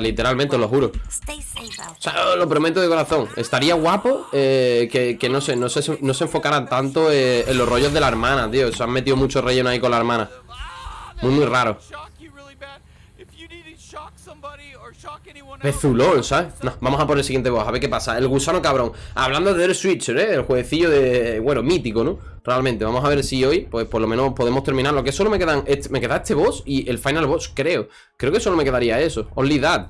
literalmente, os lo juro. O sea, lo prometo de corazón. Estaría guapo eh, que, que, no sé, no se, no se enfocaran tanto eh, en los rollos de la hermana, tío. Se han metido mucho relleno ahí con la hermana. Muy, muy raro. Pezulón, ¿sabes? No, vamos a por el siguiente boss, a ver qué pasa El gusano cabrón Hablando de The Switcher, ¿eh? El jueguecillo de... Bueno, mítico, ¿no? Realmente, vamos a ver si hoy Pues por lo menos podemos terminar Lo que solo me quedan... Este, me queda este boss y el final boss, creo Creo que solo me quedaría eso Only that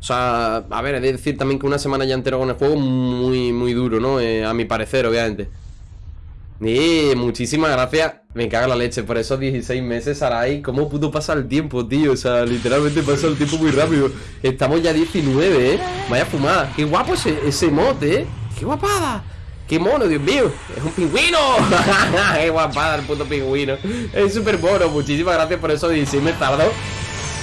O sea, a ver, he de decir también que una semana ya entero con el juego Muy, muy duro, ¿no? Eh, a mi parecer, obviamente muchísimas gracias. Me caga la leche por esos 16 meses, Sarai. ¿Cómo pudo pasar el tiempo, tío? O sea, literalmente pasó el tiempo muy rápido. Estamos ya 19, ¿eh? Vaya fumada. Qué guapo ese, ese mote, ¿eh? Qué guapada. ¡Qué mono, Dios mío! ¡Es un pingüino! ¡Qué guapada el puto pingüino! Es súper mono. Muchísimas gracias por esos 16 meses tardó.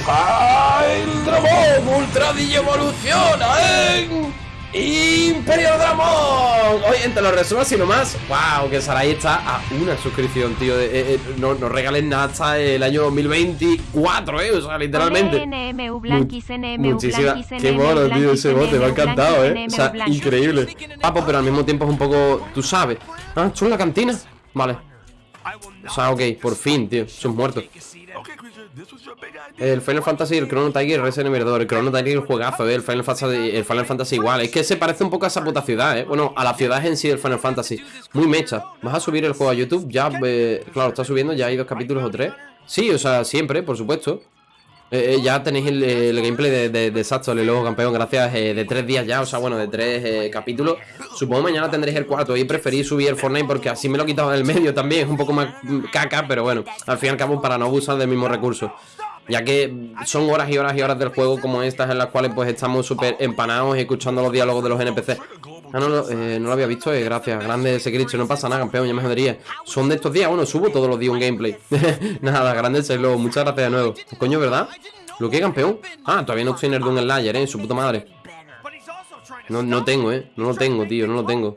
¡Ay, el dragón! ¡Ultra evoluciona, eh! Imperio Dramón. Oye, entre los resumos y nomás Wow, que Sarai está a una suscripción, tío eh, eh, No nos regalen nada hasta el año 2024, eh O sea, literalmente. Muchísimas Qué mono, tío, ese bote Me ha encantado, eh O sea, increíble. Papo, pero al mismo tiempo es un poco... Tú sabes. Ah, en la cantina Vale. O sea, ok, por fin, tío Son muertos el Final Fantasy, el Chrono Tiger, Resident Evil 2 El Chrono Tiger, el juegazo, ¿eh? el, Final Fantasy, el Final Fantasy igual Es que se parece un poco a esa puta ciudad, ¿eh? Bueno, a la ciudad en sí del Final Fantasy Muy mecha ¿Vas a subir el juego a YouTube? Ya, eh, claro, está subiendo, ya hay dos capítulos o tres Sí, o sea, siempre, por supuesto eh, eh, ya tenéis el, gameplay de, de, de Saxon, el luego campeón, gracias eh, de tres días ya, o sea, bueno, de tres capítulos. Supongo mañana tendréis el cuarto y preferí subir el Fortnite porque así me lo he quitado del medio también, es un poco más caca, pero bueno, al fin y al cabo para no abusar del mismo recurso. Ya que son horas y horas y horas del juego como estas en las cuales pues estamos súper empanados escuchando los diálogos de los NPC. Ah, no, eh, no lo había visto, eh, gracias. Grande glitch, no pasa nada, campeón, ya me jodería. Son de estos días, bueno, subo todos los días un gameplay. nada, grande globo, muchas gracias de nuevo. Coño, ¿verdad? ¿Lo que, campeón? Ah, todavía no estoy en el Slayer, eh, su puta madre. No, no tengo, eh, no lo tengo, tío, no lo tengo.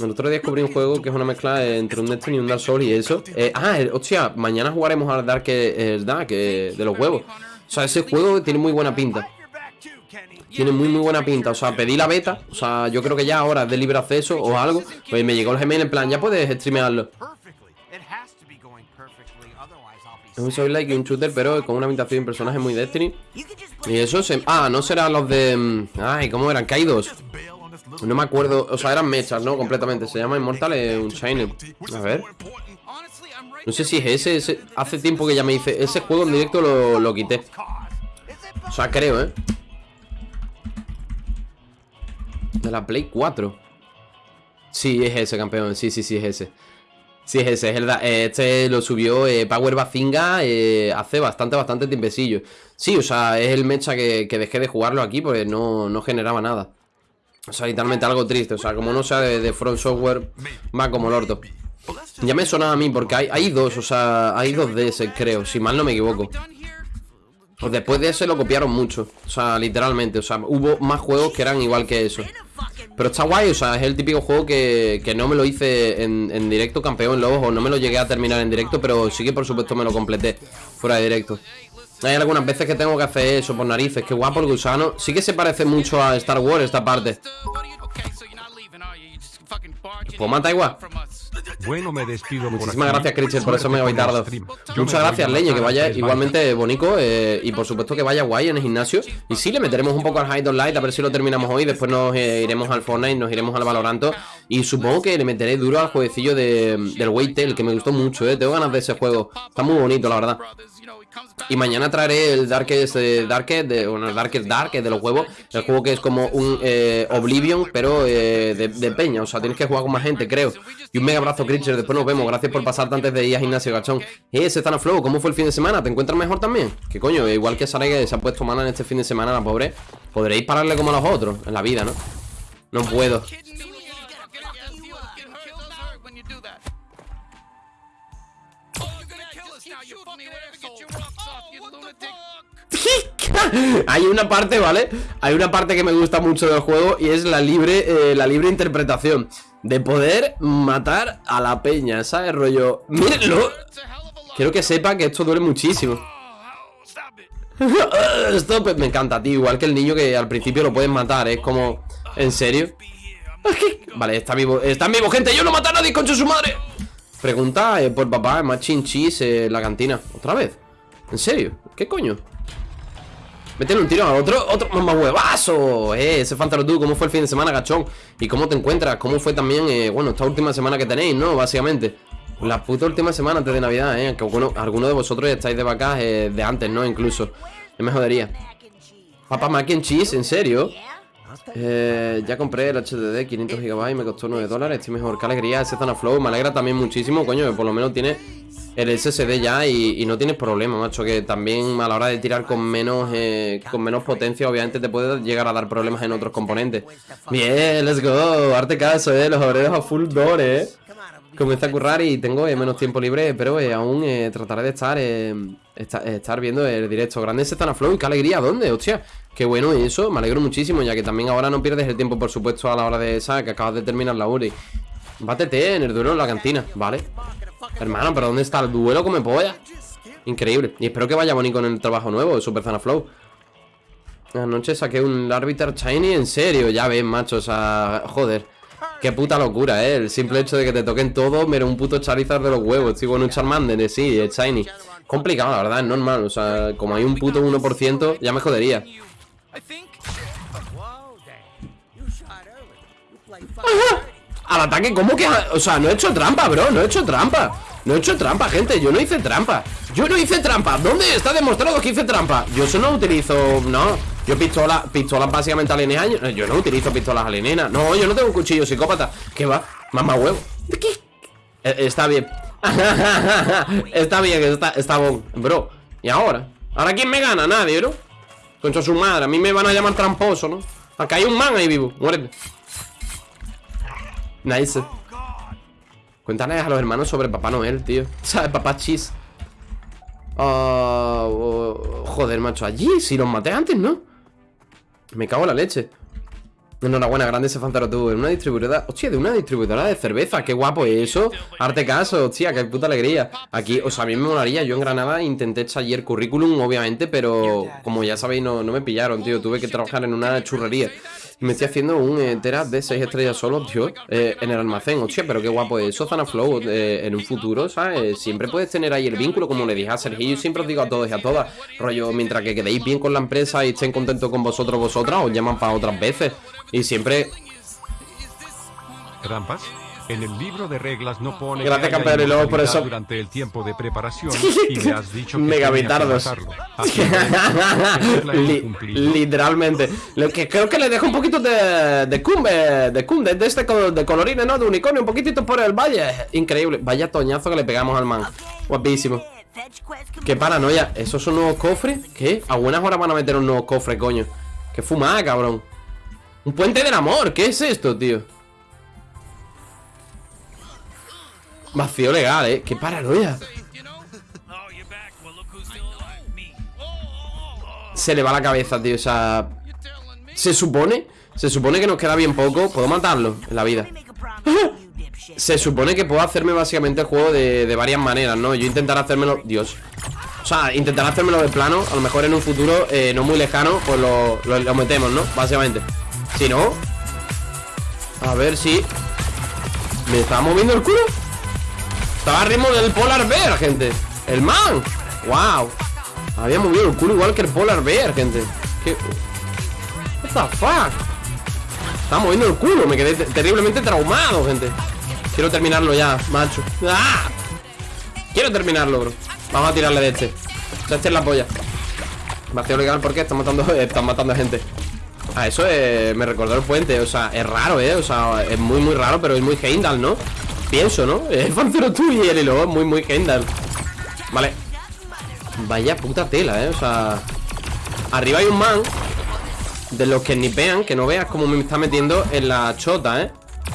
El otro día descubrí un juego que es una mezcla entre un Destiny y un Dark Souls y eso. Eh, ah, hostia, mañana jugaremos al Dark, el Dark de los huevos. O sea, ese juego tiene muy buena pinta. Tiene muy muy buena pinta, o sea, pedí la beta O sea, yo creo que ya ahora es de libre acceso o algo Pues me llegó el Gmail en plan, ya puedes streamearlo. Es un soy like y un shooter, pero con una habitación y un personaje muy Destiny. Y eso se... Ah, no serán los de... Mm, ay, ¿cómo eran? Kaidos No me acuerdo, o sea, eran mechas, ¿no? Completamente, se llama Immortal un Shiner A ver. No sé si es ese, ese, Hace tiempo que ya me hice Ese juego en directo lo, lo quité. O sea, creo, ¿eh? De la Play 4 Sí, es ese, campeón. Sí, sí, sí, es ese. Sí, es ese, es el Este lo subió eh, Power Bazinga eh, hace bastante, bastante tiempecillo. Sí, o sea, es el mecha que, dejé de jugarlo aquí Porque no, no, generaba nada. O sea, literalmente algo triste. O sea, como no sea de, Front Software Va como el orto. Ya me sonaba a mí porque hay, hay dos, o sea Hay dos de ese, creo, si mal no me equivoco pues después de ese lo copiaron mucho. O sea, literalmente. O sea, hubo más juegos que eran igual que eso. Pero está guay, o sea, es el típico juego que, que no me lo hice en, directo campeón Lobos O no me lo llegué a terminar en directo Pero sí que por supuesto me lo completé Fuera de directo. Hay algunas veces que tengo que hacer eso por narices Qué guapo el gusano Sí que se parece mucho a Star Wars esta parte Pues igual bueno, me despido. Muchísimas gracias, Critcher, por eso me voy tarde. Muchas gracias, Leño, que vaya igualmente bonito eh, y por supuesto que vaya guay en el gimnasio. Y sí, le meteremos un poco al Hide on Light, a ver si lo terminamos hoy. Después nos eh, iremos al Fortnite, nos iremos al Valoranto. Y supongo que le meteré duro al jueguecillo de, del Waytail, que me gustó mucho, eh. Tengo ganas de ese juego. Está muy bonito, la verdad. Y mañana traeré el Darkest, eh, Darkest de, bueno, Darkest Dark, de los huevos El juego que es como un eh, Oblivion, pero eh, de, peña O sea, tienes que jugar con más gente, creo. Y un mega abrazo, Creature, después nos vemos. Gracias por pasarte antes de ir a gimnasio, gachón. Eh, Setana Flow, ¿cómo fue el fin de semana? ¿Te encuentras mejor también? Que coño, igual que Sara que se ha puesto mala en este fin de semana, la pobre. Podréis pararle como a los otros en la vida, ¿no? No puedo Hay una parte, ¿vale? Hay una parte que me gusta mucho del juego y es la libre, eh, la libre interpretación de poder matar a la peña, ¿sabes? Rollo, mírenlo. Quiero que sepa que esto duele muchísimo. Stop, me encanta, tío. Igual que el niño que al principio lo pueden matar. Es como, ¿en serio? Vale, está vivo, está vivo, gente. Yo no mato a nadie, concha su madre. Pregunta eh, por papá, más chinchis la cantina. ¿Otra vez? ¿En serio? ¿Qué coño? Métele un tiro a otro, otro más huevazo Eh, ese Fantaro tú, ¿cómo fue el fin de semana, gachón? ¿Y cómo te encuentras? ¿Cómo fue también, eh, bueno, esta última semana que tenéis, no? Básicamente La puta última semana antes de Navidad, eh Que bueno, algunos de vosotros estáis de vacas eh, de antes, ¿no? Incluso Yo me jodería Papá mac and cheese, ¿en serio? Eh, ya compré el HDD 500 GB Me costó 9 dólares, estoy mejor Qué alegría ese Flow, me alegra también muchísimo Coño, que por lo menos tiene el SSD ya y, no tienes problema, macho Que también a la hora de tirar con menos eh, Con menos potencia Obviamente te puede llegar a dar problemas en otros componentes. Bien, let's go Arte caso, eh, los obreros a full door, eh Comencé a currar y tengo eh, menos tiempo libre Pero eh, aún trataré de estar estar viendo el directo Grande ese Flow, qué alegría, ¿dónde? Hostia Qué bueno eso, me alegro muchísimo, ya que también ahora no pierdes el tiempo, por supuesto, a la hora de esa, que acabas de terminar la URI. Bátete en el duelo en la cantina, ¿vale? Hermano, pero ¿dónde está el duelo come polla? Increíble. Y espero que vaya bonito en el trabajo nuevo de Super Zana Flow. Anoche saqué un Arbiter Shiny, en serio, ya ves, macho, o sea, joder. Qué puta locura, eh. El simple hecho de que te toquen todo, mira, un puto Charizard de los huevos, tío, con un Charmander, sí, el Shiny. Complicado, la verdad, es normal, o sea, como hay un puto 1%, ya me jodería. Al ataque, ¿cómo que? O sea, no he hecho trampa, bro, no he hecho trampa No he hecho trampa, gente, yo no hice trampa Yo no hice trampa, ¿dónde está demostrado que hice trampa? Yo eso no utilizo, no Yo pistola, pistolas básicamente alienígenas Yo no utilizo pistolas alienígenas No, yo no tengo un cuchillo psicópata ¿Qué va? Mamá huevo ¿Qué? Eh, está bien Está bien, está, está bon Bro, ¿y ahora? ¿Ahora quién me gana? Nadie, bro Concha su madre, a mí me van a llamar tramposo, ¿no? Acá hay un man ahí vivo, muérete Nice Cuéntale a los hermanos sobre Papá Noel, tío ¿Sabes? Papá Cheese ah, oh, Joder, macho, allí Si los maté antes, ¿no? Me cago en la leche Enhorabuena, grande ese Fantaro tú. En una distribuidora. Hostia, de una distribuidora de cerveza. Qué guapo es eso. Arte caso, hostia, qué puta alegría. Aquí, o sea, a mí me molaría. Yo en Granada intenté echar ayer currículum, obviamente, pero como ya sabéis, no, no me pillaron, tío. Tuve que trabajar en una churrería. Me estoy haciendo un eh, de 6 estrellas solo, tío, eh, en el almacén. Hostia, pero qué guapo es eso, Zana Flow. Eh, en un futuro, ¿sabes? Siempre puedes tener ahí el vínculo, como le dije a Sergio. Yo siempre os digo a todos y a todas, rollo, mientras que quedéis bien con la empresa y estén contentos con vosotros, vosotras, os llaman para otras veces. Y siempre... ¿Trampas? En el libro de reglas no pone Gracias campeón y luego por eso durante el tiempo de preparación y me has dicho que megavitardos literalmente. Lo que creo que le dejo un poquito de de cum de cum de, este de colorines no de unicornio un poquitito por el valle. Increíble. Vaya toñazo que le pegamos al man. Guapísimo. Qué paranoia. Esos son nuevos cofres qué a buenas horas van a meter un nuevo cofre coño. Qué fumada cabrón. Un puente del amor, ¿qué es esto, tío? Vacío legal, ¿eh? ¡Qué paranoia! Se le va la cabeza, tío, o sea... Se supone... Se supone que nos queda bien poco Puedo matarlo en la vida Se supone que puedo hacerme básicamente el juego de, varias maneras, ¿no? Yo intentaré hacérmelo... Dios O sea, intentaré hacérmelo de plano A lo mejor en un futuro eh, no muy lejano Pues lo, lo metemos, ¿no? Básicamente si no A ver si ¿Me estaba moviendo el culo? Estaba a ritmo del Polar Bear, gente. El man. Wow Había movido el culo igual que el Polar Bear, gente. ¿Qué? What the fuck Estaba moviendo el culo. Me quedé terriblemente traumado, gente. Quiero terminarlo ya, macho. ¡Ah! Quiero terminarlo, bro. Vamos a tirarle de este. Sea, este es la polla. Vacío legal porque están matando, están matando a gente. Ah, eso me recordó el puente, o sea, es raro, ¿eh? O sea, es muy, muy raro, pero es muy Heimdall, ¿no? Pienso, ¿no? Es Fancero tú y el hilo, muy, muy Heimdall Vale Vaya puta tela, ¿eh? O sea Arriba hay un man De los que ni vean, que no veas cómo me está metiendo en la chota, ¿eh?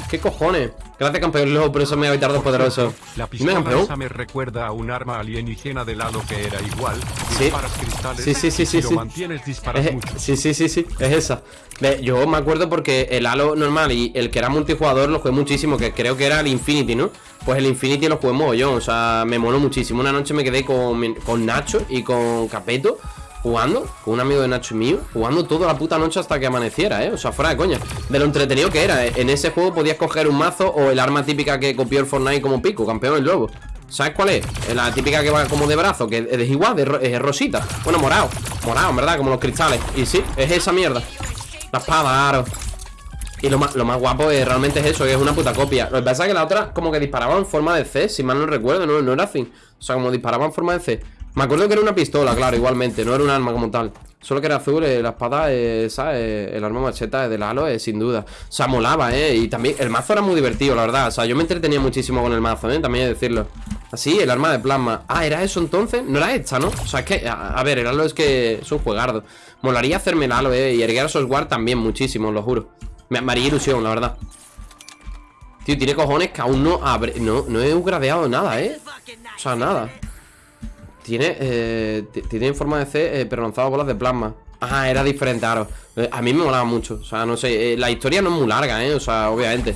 ¿Qué cojones? Gracias, campeón, luego por eso me voy tarde poderoso. La pistola esa me recuerda a un arma alienígena de lado que era igual. Sí. sí, sí, sí, sí. Si lo mantienes, disparas mucho. Sí, sí, sí, sí, es esa. yo me acuerdo porque el Halo normal y el que era multijugador lo jugué muchísimo, que creo que era el Infinity, ¿no? Pues el Infinity lo jugué yo, o sea, me moló muchísimo. Una noche me quedé con, con Nacho y con Capeto Jugando con un amigo de Nacho mío Jugando toda la puta noche hasta que amaneciera, eh O sea, fuera de coña. De lo entretenido que era eh. En ese juego podías coger un mazo O el arma típica que copió el Fortnite como pico Campeón el lobo. ¿Sabes cuál es? La típica que va como de brazo Que es igual, de es rosita. Bueno, morado Morado, en verdad, como los cristales. Y sí, es esa mierda. La espada, aro. Y lo más, lo más guapo es, realmente es eso, que es una puta copia. Lo que pasa es que la otra como que disparaba en forma de C Si mal no recuerdo, no, no era así O sea, como disparaba en forma de C Me acuerdo que era una pistola, claro, igualmente No era un arma como tal. Solo que era azul, eh, la espada, eh, esa, eh, el arma macheta del halo, eh, sin duda. O sea, molaba, eh Y también el mazo era muy divertido, la verdad. O sea, yo me entretenía muchísimo con el mazo, eh También hay que decirlo. Así, el arma de plasma. Ah, ¿era eso entonces? No era esta, ¿no? O sea, es que, a, ver, el halo es que es un juegardo. Molaría hacerme el halo, eh Y erguer a también muchísimo, lo juro. Me, haría ilusión, la verdad. Tío, tiene cojones que aún no abre No, no he gradeado nada, ¿eh? O sea, nada Tiene, eh, tiene en forma de C eh, Pero lanzado bolas de plasma. Ah, era diferente, claro. Eh, A mí me molaba mucho O sea, no sé eh, La historia no es muy larga, ¿eh? O sea, obviamente.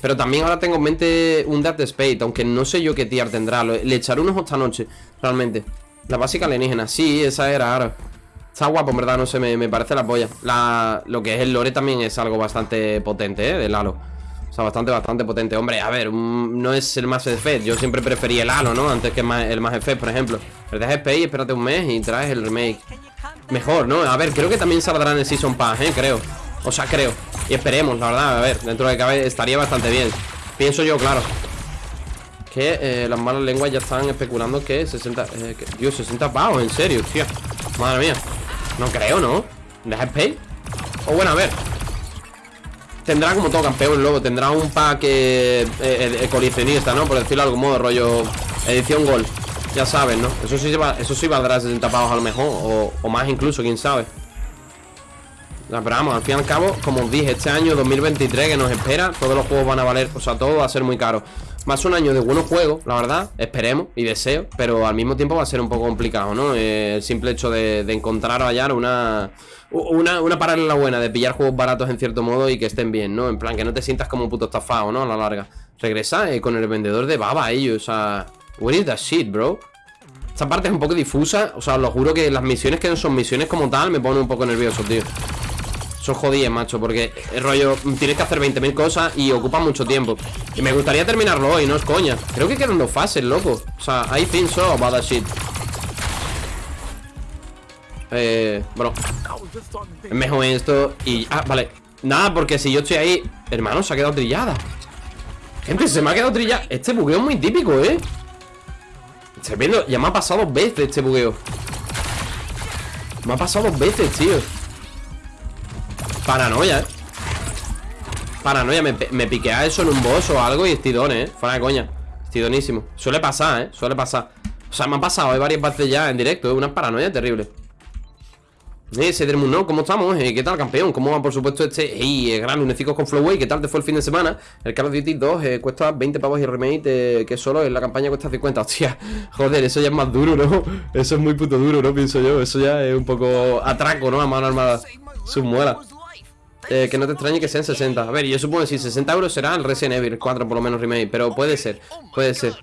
Pero también ahora tengo en mente un Death Space Aunque no sé yo qué tier tendrá. Le echaré unos esta noche, realmente. La básica alienígena Sí, esa era, ahora Está guapo, en verdad, no sé, me, parece la polla. La, Lo que es el lore también es algo bastante potente, ¿eh? Del Halo O sea, bastante, bastante potente. Hombre, a ver, no es el más Effect Yo siempre preferí el Halo, ¿no? Antes que el más Effect, por ejemplo. Pero dejas y espérate un mes y traes el remake. Mejor, ¿no? A ver, creo que también saldrá en el Season Pass, ¿eh? Creo. O sea, creo. Y esperemos, la verdad, a ver Dentro de cabe estaría bastante bien. Pienso yo, claro. Que eh, las malas lenguas ya están especulando que 60... Eh, que, Dios, 60 pavos, en serio, tío Madre mía. No creo, ¿no? ¿Deja pay? O bueno, a ver Tendrá como todo campeón luego Tendrá un pack eh, eh, coleccionista, ¿no? Por decirlo de algún modo, rollo Edición Gol Ya sabes, ¿no? Eso sí, eso sí valdrá 60 pavos a lo mejor o, más incluso, quién sabe pero vamos, al fin y al cabo, como os dije, este año 2023 que nos espera, todos los juegos van a valer, o sea, todo va a ser muy caro. Más un año de buenos juegos, la verdad, esperemos y deseo, pero al mismo tiempo va a ser un poco complicado, ¿no? Eh, el simple hecho de, encontrar o hallar una, una, una paralela buena, de pillar juegos baratos en cierto modo y que estén bien, ¿no? En plan, que no te sientas como un puto estafado, ¿no? A la larga. Regresa eh, con el vendedor de baba, ellos, o sea... What is that shit, bro? Esta parte es un poco difusa, o sea, os lo juro que las misiones que no son misiones como tal me ponen un poco nervioso, tío. Son jodidas, macho, porque el rollo Tienes que hacer 20.000 cosas y ocupa mucho tiempo Y me gustaría terminarlo hoy, no es coña Creo que quedan dos fases, loco O sea, I think so about that shit Eh, bueno mejor esto y... Ah, vale. Nada, porque si yo estoy ahí Hermano, se ha quedado trillada. Gente, se me ha quedado trillada. Este bugueo es muy típico, ¿eh? Estoy viendo, ya me ha pasado dos veces este bugueo. Me ha pasado dos veces, tío. Paranoia, eh Paranoia, me, me piquea eso en un boss o algo y estidón, eh Fuera de coña, estidonísimo Suele pasar, eh, suele pasar. O sea, me ha pasado, hay varias veces ya en directo, es una paranoia terrible eh, Cedermoon, ¿no? ¿Cómo estamos? Eh, ¿Qué tal, campeón? ¿Cómo va, por supuesto, este ey, eh, gran lunecicos con Flowway? ¿Qué tal te fue el fin de semana? El Call of Duty 2 eh, cuesta 20 pavos y remake eh, Que solo en la campaña cuesta 50 Hostia, joder, eso ya es más duro, ¿no? Eso es muy puto duro, ¿no? Pienso yo Eso ya es un poco atraco, ¿no? A mano armada Sus muelas eh, que no te extrañe que sean 60 A ver, yo supongo que si 60 euros será el Resident Evil 4 por lo menos remake Pero puede ser, puede ser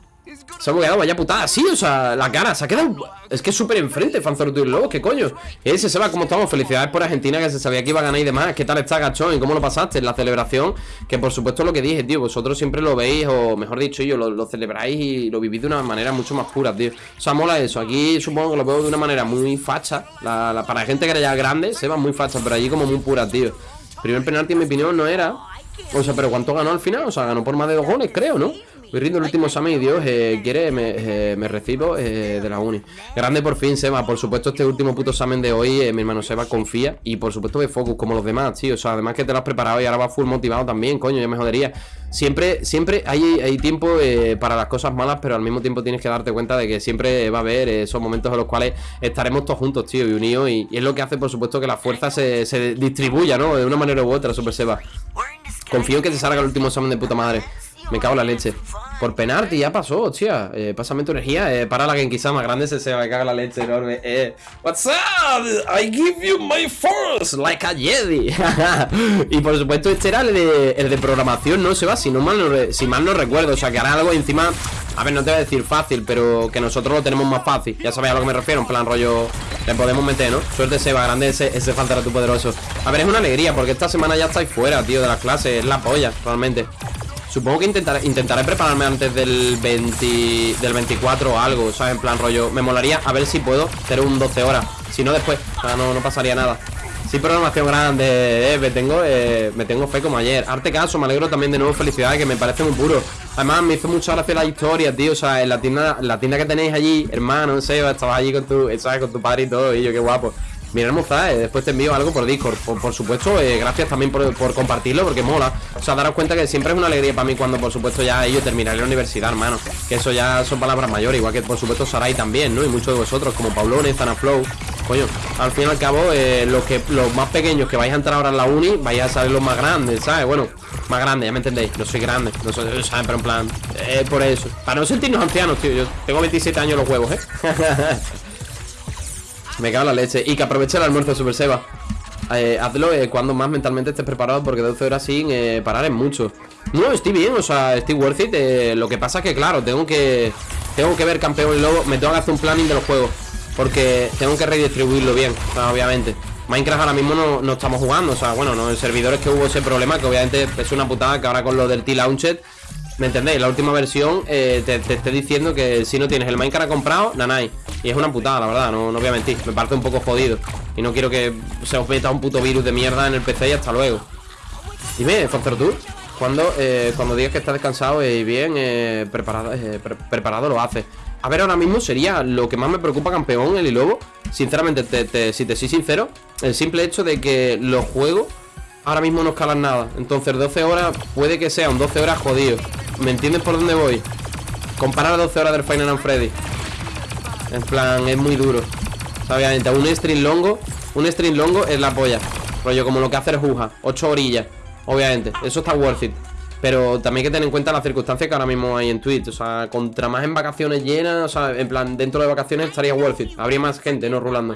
Se ha bugueado, vaya putada, sí, o sea, la cara Se ha quedado, es que es súper enfrente Fanzoro y Lobo, ¿qué coño? Ese se va, ¿cómo estamos? Felicidades por Argentina que se sabía que iba a ganar y demás ¿Qué tal está, gachón? ¿Y cómo lo pasaste? En la celebración Que por supuesto lo que dije, tío Vosotros siempre lo veis, o mejor dicho yo Lo, celebráis y lo vivís de una manera mucho más pura, tío O sea, mola eso Aquí supongo que lo veo de una manera muy facha la, Para gente que era ya grande, se va muy facha Pero allí como muy pura, tío Primer penalti en mi opinión no era O sea, pero ¿cuánto ganó al final? O sea, ganó por más de dos goles, creo, ¿no? Voy rindo el último examen y Dios eh, quiere, me, eh, recibo eh, de la uni. Grande por fin, Seba. Por supuesto, este último puto examen de hoy, mi hermano Seba confía. Y por supuesto de focus, como los demás, tío. O sea, además que te lo has preparado y ahora vas full motivado también, coño, ya me jodería. Siempre, siempre hay, hay tiempo para las cosas malas, pero al mismo tiempo tienes que darte cuenta de que siempre va a haber esos momentos en los cuales estaremos todos juntos, tío, y unidos. Y, es lo que hace, por supuesto, que la fuerza se, se distribuya, ¿no? De una manera u otra, Super Seba. Confío en que te salga el último examen de puta madre. Me cago en la leche. Por penalti, ya pasó, hostia. Eh, pásame tu energía. Eh, para la más grande ese se me caga la leche enorme. Eh, What's up? I give you my force like a Jedi. y por supuesto, este era el de, programación, ¿no? Se va, si, no mal no, si mal no recuerdo. O sea, que hará algo encima. A ver, no te voy a decir fácil, pero que nosotros lo tenemos más fácil. Ya sabéis a lo que me refiero. En plan, rollo. Le podemos meter, ¿no? Suerte, Seba, grande ese, ese faltará tu poderoso. A ver, es una alegría, porque esta semana ya estáis fuera, tío, de las clases. Es la polla, realmente. Supongo que intentaré, intentaré prepararme antes del 20, del 24 o algo, ¿sabes? En plan rollo, me molaría a ver si puedo hacer un 12 horas. Si no, después, o sea, no, pasaría nada. Sí, programación grande, eh, me tengo, eh, me tengo fe como ayer. Arte caso, me alegro también de nuevo, felicidades, que me parece muy puro. Además, me hizo mucha gracia la historia, tío. O sea, en la tienda, la tienda que tenéis allí, hermano, Seba, estabas allí con tu, ¿sabes? Con tu padre y todo, y yo, qué guapo. Mira, hermosa, eh, después te envío algo por Discord Por, supuesto, eh, gracias también por, compartirlo Porque mola, o sea, daros cuenta que siempre es una alegría para mí Cuando por supuesto ya ellos terminaré la universidad, hermano Que eso ya son palabras mayores Igual que por supuesto Sarai también, ¿no? Y muchos de vosotros, como Paulone, Zanaflow Coño, al fin y al cabo, eh, los, que, los más pequeños que vais a entrar ahora en la uni Vais a salir los más grandes, ¿sabes? Bueno, más grandes, ya me entendéis No soy grande, no soy, ¿saben? Pero en plan, eh, por eso Para no sentirnos ancianos, tío Yo tengo 27 años los huevos, ¿eh? Me cago en la leche. Y que aproveche el almuerzo, Super Seba. Eh, hazlo eh, cuando más mentalmente estés preparado porque 12 horas sin eh, parar es mucho. No, estoy bien, o sea, estoy worth it. lo que pasa es que, claro, tengo que tengo que ver campeón y lobo. Me tengo que hacer un planning de los juegos porque tengo que redistribuirlo bien, obviamente. Minecraft ahora mismo no, no, estamos jugando, o sea, bueno, no, en servidores que hubo ese problema que obviamente es una putada que ahora con lo del T-Launchet ¿Me entendéis? La última versión eh, te, te esté diciendo que si no tienes el Minecraft comprado, nanay. Y es una putada, la verdad, no, no voy a mentir. Me parece un poco jodido. Y no quiero que se os meta un puto virus de mierda en el PC y hasta luego. Dime, Foster Tour, cuando, eh, cuando digas que estás descansado y bien eh, preparado, preparado, lo haces. A ver, ahora mismo sería lo que más me preocupa, campeón, el y lobo. Sinceramente, si te soy sincero, el simple hecho de que los juegos ahora mismo no escalan nada. Entonces 12 horas puede que sea un 12 horas jodido. ¿Me entiendes por dónde voy? Comparar 12 horas del Final and Freddy. En plan, es muy duro. Obviamente, un string longo, un string longo es la polla. Rollo, como lo que hace el Juja, 8 orillas. Obviamente, eso está worth it. Pero también hay que tener en cuenta las circunstancias que ahora mismo hay en Twitch. O sea, contra más en vacaciones llenas, o sea, en plan, dentro de vacaciones estaría worth it. Habría más gente, ¿no? Rulando.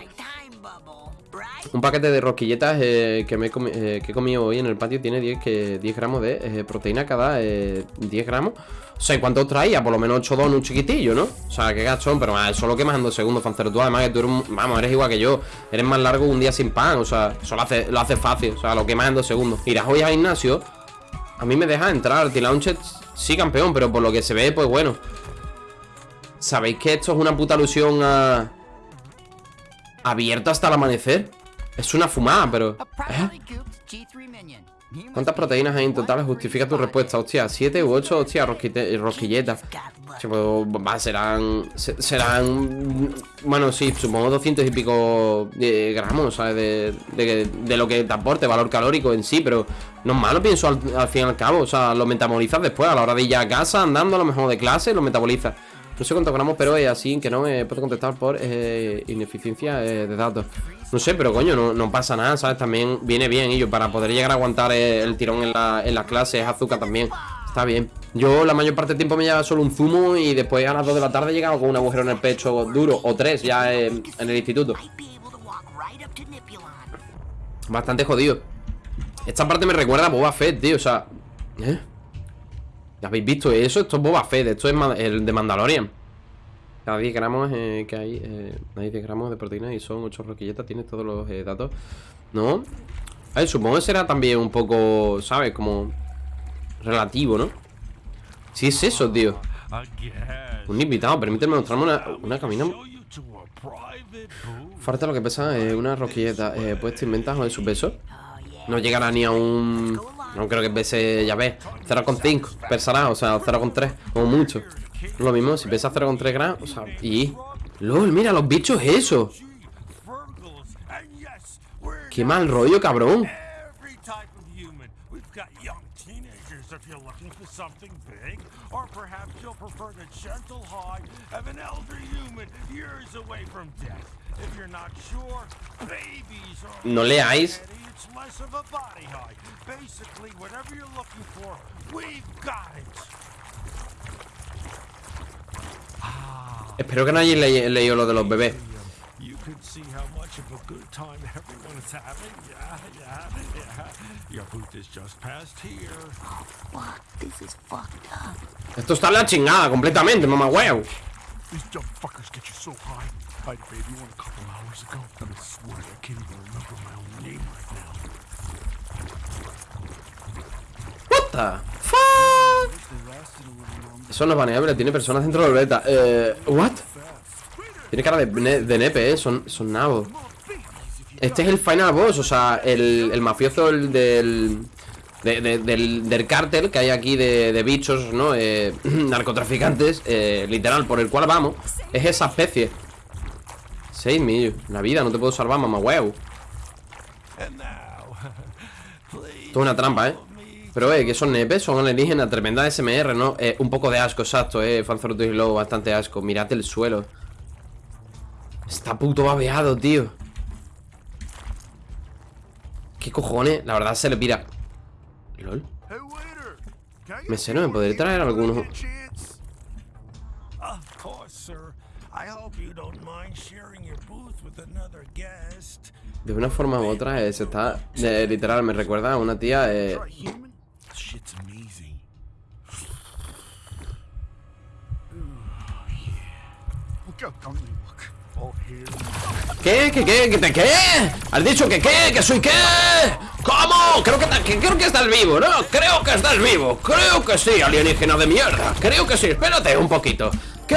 Un paquete de rosquilletas eh, que, me eh, que he comido hoy en el patio tiene 10, que, 10 gramos de eh, proteína cada 10 gramos. O sea, ¿cuánto traía? Por lo menos 8 donuts chiquitillo, ¿no? O sea, qué gachón, pero eso lo quemas en dos segundos, Fancero. Tú además que tú eres, vamos, eres igual que yo. Eres más largo un día sin pan, o sea, eso lo hace, lo hace fácil. O sea, lo quemas en dos segundos. Irás hoy al gimnasio, a mí me deja entrar. T-Launchet, sí, campeón, pero por lo que se ve, pues bueno. ¿Sabéis que esto es una puta alusión a... Abierto hasta el amanecer? Es una fumada, pero... ¿eh? ¿Cuántas proteínas hay en total? Justifica tu respuesta. Hostia, 7 u 8, hostia, rosquilletas. Pues, serán... Serán... Bueno, sí, supongo 200 y pico eh, gramos, ¿sabes? De, de, lo que te aporte, valor calórico en sí, pero no es malo, pienso al, al fin y al cabo. O sea, lo metabolizas después, a la hora de ir a casa, andando, a lo mejor de clase, lo metabolizas. No sé cuántos gramos, pero es así que no me puedo contestar por eh, ineficiencia eh, de datos. No sé, pero coño, no, pasa nada, ¿sabes? También viene bien, yo para poder llegar a aguantar el tirón en la, en clase es azúcar también. Está bien. Yo la mayor parte del tiempo me lleva solo un zumo y después a las 2 de la tarde he llegado con un agujero en el pecho duro, o tres ya en el instituto. Bastante jodido. Esta parte me recuerda a Boba Fett, tío, o sea... ¿Eh? ¿Ya habéis visto eso? Esto es Boba Fett, esto es el de Mandalorian. Cada 10 gramos eh, que hay, eh, hay 10 gramos de proteína y son 8 roquilletas, tienes todos los eh, datos. ¿No? A ver, supongo que será también un poco, ¿sabes? Como relativo, ¿no? Sí es eso, tío. Un invitado, permíteme mostrarme una, una camina. Falta lo que pesa una roquilleta. pues te de su peso. No llegará ni a un no creo que pese, ya ves, 0,5 pesará, o sea, 0,3, como mucho. Lo mismo, si pesa 0,3 gramos, o sea, y... LOL, mira, los bichos eso. Qué mal rollo, cabrón. No leáis Espero que no hayáis le leído lo de los bebés. see a fuck, this is fucked up. Esto está la chingada completamente, mamá huevo. These dumb fuckers get you so high. I baby one a couple hours ago, I swear I can't even remember my own name right now. The fuck? Eso no es baneable, tiene personas dentro del beta. Eh, what? Tiene cara de, de nepe, eh, son, son nabos. Este es el final boss, o sea, el, el mafioso el del, de- de- del, del cártel que hay aquí de, bichos, ¿no? Eh, narcotraficantes, eh, literal, por el cual vamos, es esa especie. 6 millos. La vida, no te puedo salvar, mamá huevo. Esto es una trampa, ¿eh? Pero, eh, que son nepes, son alienígenas, tremenda SMR, ¿no? Eh, un poco de asco, exacto, eh. Fanzorotus y Lobo, bastante asco. Mirad el suelo. Está puto babeado, tío. ¿Qué cojones? La verdad se le pira. ¿Lol? Mesero, ¿me give podría me traer a algunos? chance? Of course, sir. I hope you don't mind sharing your booth with another guest. De una forma u otra, eh, se está. eh, literal, me recuerda a una tía. Eh? Shit's amazing. Look out, don't you look. All here. ¿Qué? ¿Qué? ¿Qué? ¿Qué? te- ¿Qué? ¿Has dicho que qué? ¿Que soy qué? ¿Cómo? Creo que, que- creo que estás vivo, ¿no? Creo que estás vivo. Creo que sí, alienígena de mierda. Creo que sí. Espérate un poquito. ¿Qué?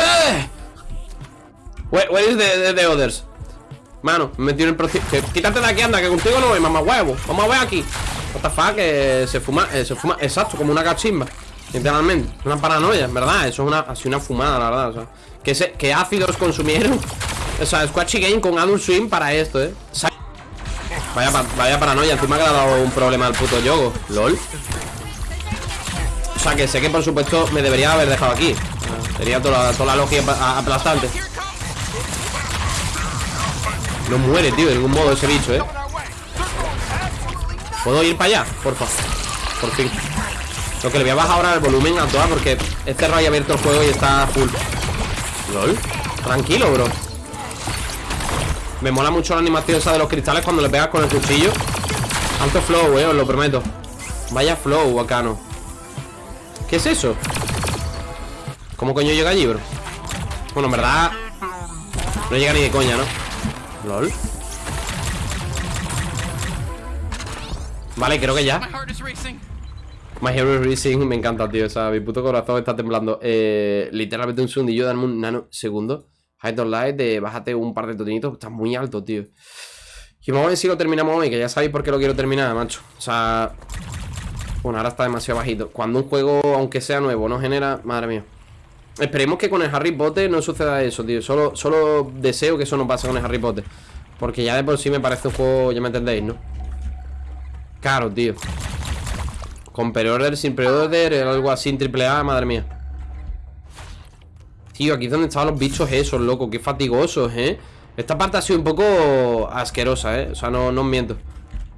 Where, where is the, the- the others? Mano, me metí en el proceso. Quítate de aquí, anda, que contigo no voy, mamá huevo. Vamos a ver aquí. What the fuck, que se fuma, eh, se fuma, exacto, como una cachimba. Literalmente, una paranoia, en verdad. Eso es una, así una fumada, la verdad. O sea, que, se, que ácidos consumieron. O sea, Squatchy Game con Adult Swim para esto, eh. Vaya, pa- vaya paranoia, encima que le ha dado un problema al puto yogo. LOL. O sea, que sé que por supuesto me debería haber dejado aquí. Sería toda, toda la lógica pa- aplastante. No muere, tío, de ningún modo ese bicho, eh. ¿Puedo ir para allá? Porfa. Por fin. Lo que le voy a bajar ahora el volumen a toda porque he cerrado y abierto el juego y está full. LOL. Tranquilo, bro. Me mola mucho la animación esa de los cristales cuando le pegas con el cuchillo. Alto flow, eh, os lo prometo. Vaya flow, bacano. ¿Qué es eso? ¿Cómo coño llega allí, bro? Bueno, en verdad No llega ni de coña, ¿no? LOL Vale, creo que ya My heart is racing. My Hero Racing, me encanta, tío. O sea, mi puto corazón está temblando. Eh, literalmente un segundillo, dame un nanosegundo. High on Light, de bájate un par de totinitos. Está muy alto, tío. Y vamos a ver si lo terminamos hoy, que ya sabéis por qué lo quiero terminar, macho. O sea. Bueno, ahora está demasiado bajito. Cuando un juego, aunque sea nuevo, no genera. Madre mía. Esperemos que con el Harry Potter no suceda eso, tío. Solo, solo deseo que eso no pase con el Harry Potter. Porque ya de por sí me parece un juego, ya me entendéis, ¿no? Caro, tío. Con pre-order, sin pre-order, algo así en triple A, madre mía. Tío, aquí es donde estaban los bichos esos, loco. Qué fatigosos, ¿eh? Esta parte ha sido un poco asquerosa, ¿eh? O sea, no, no os miento.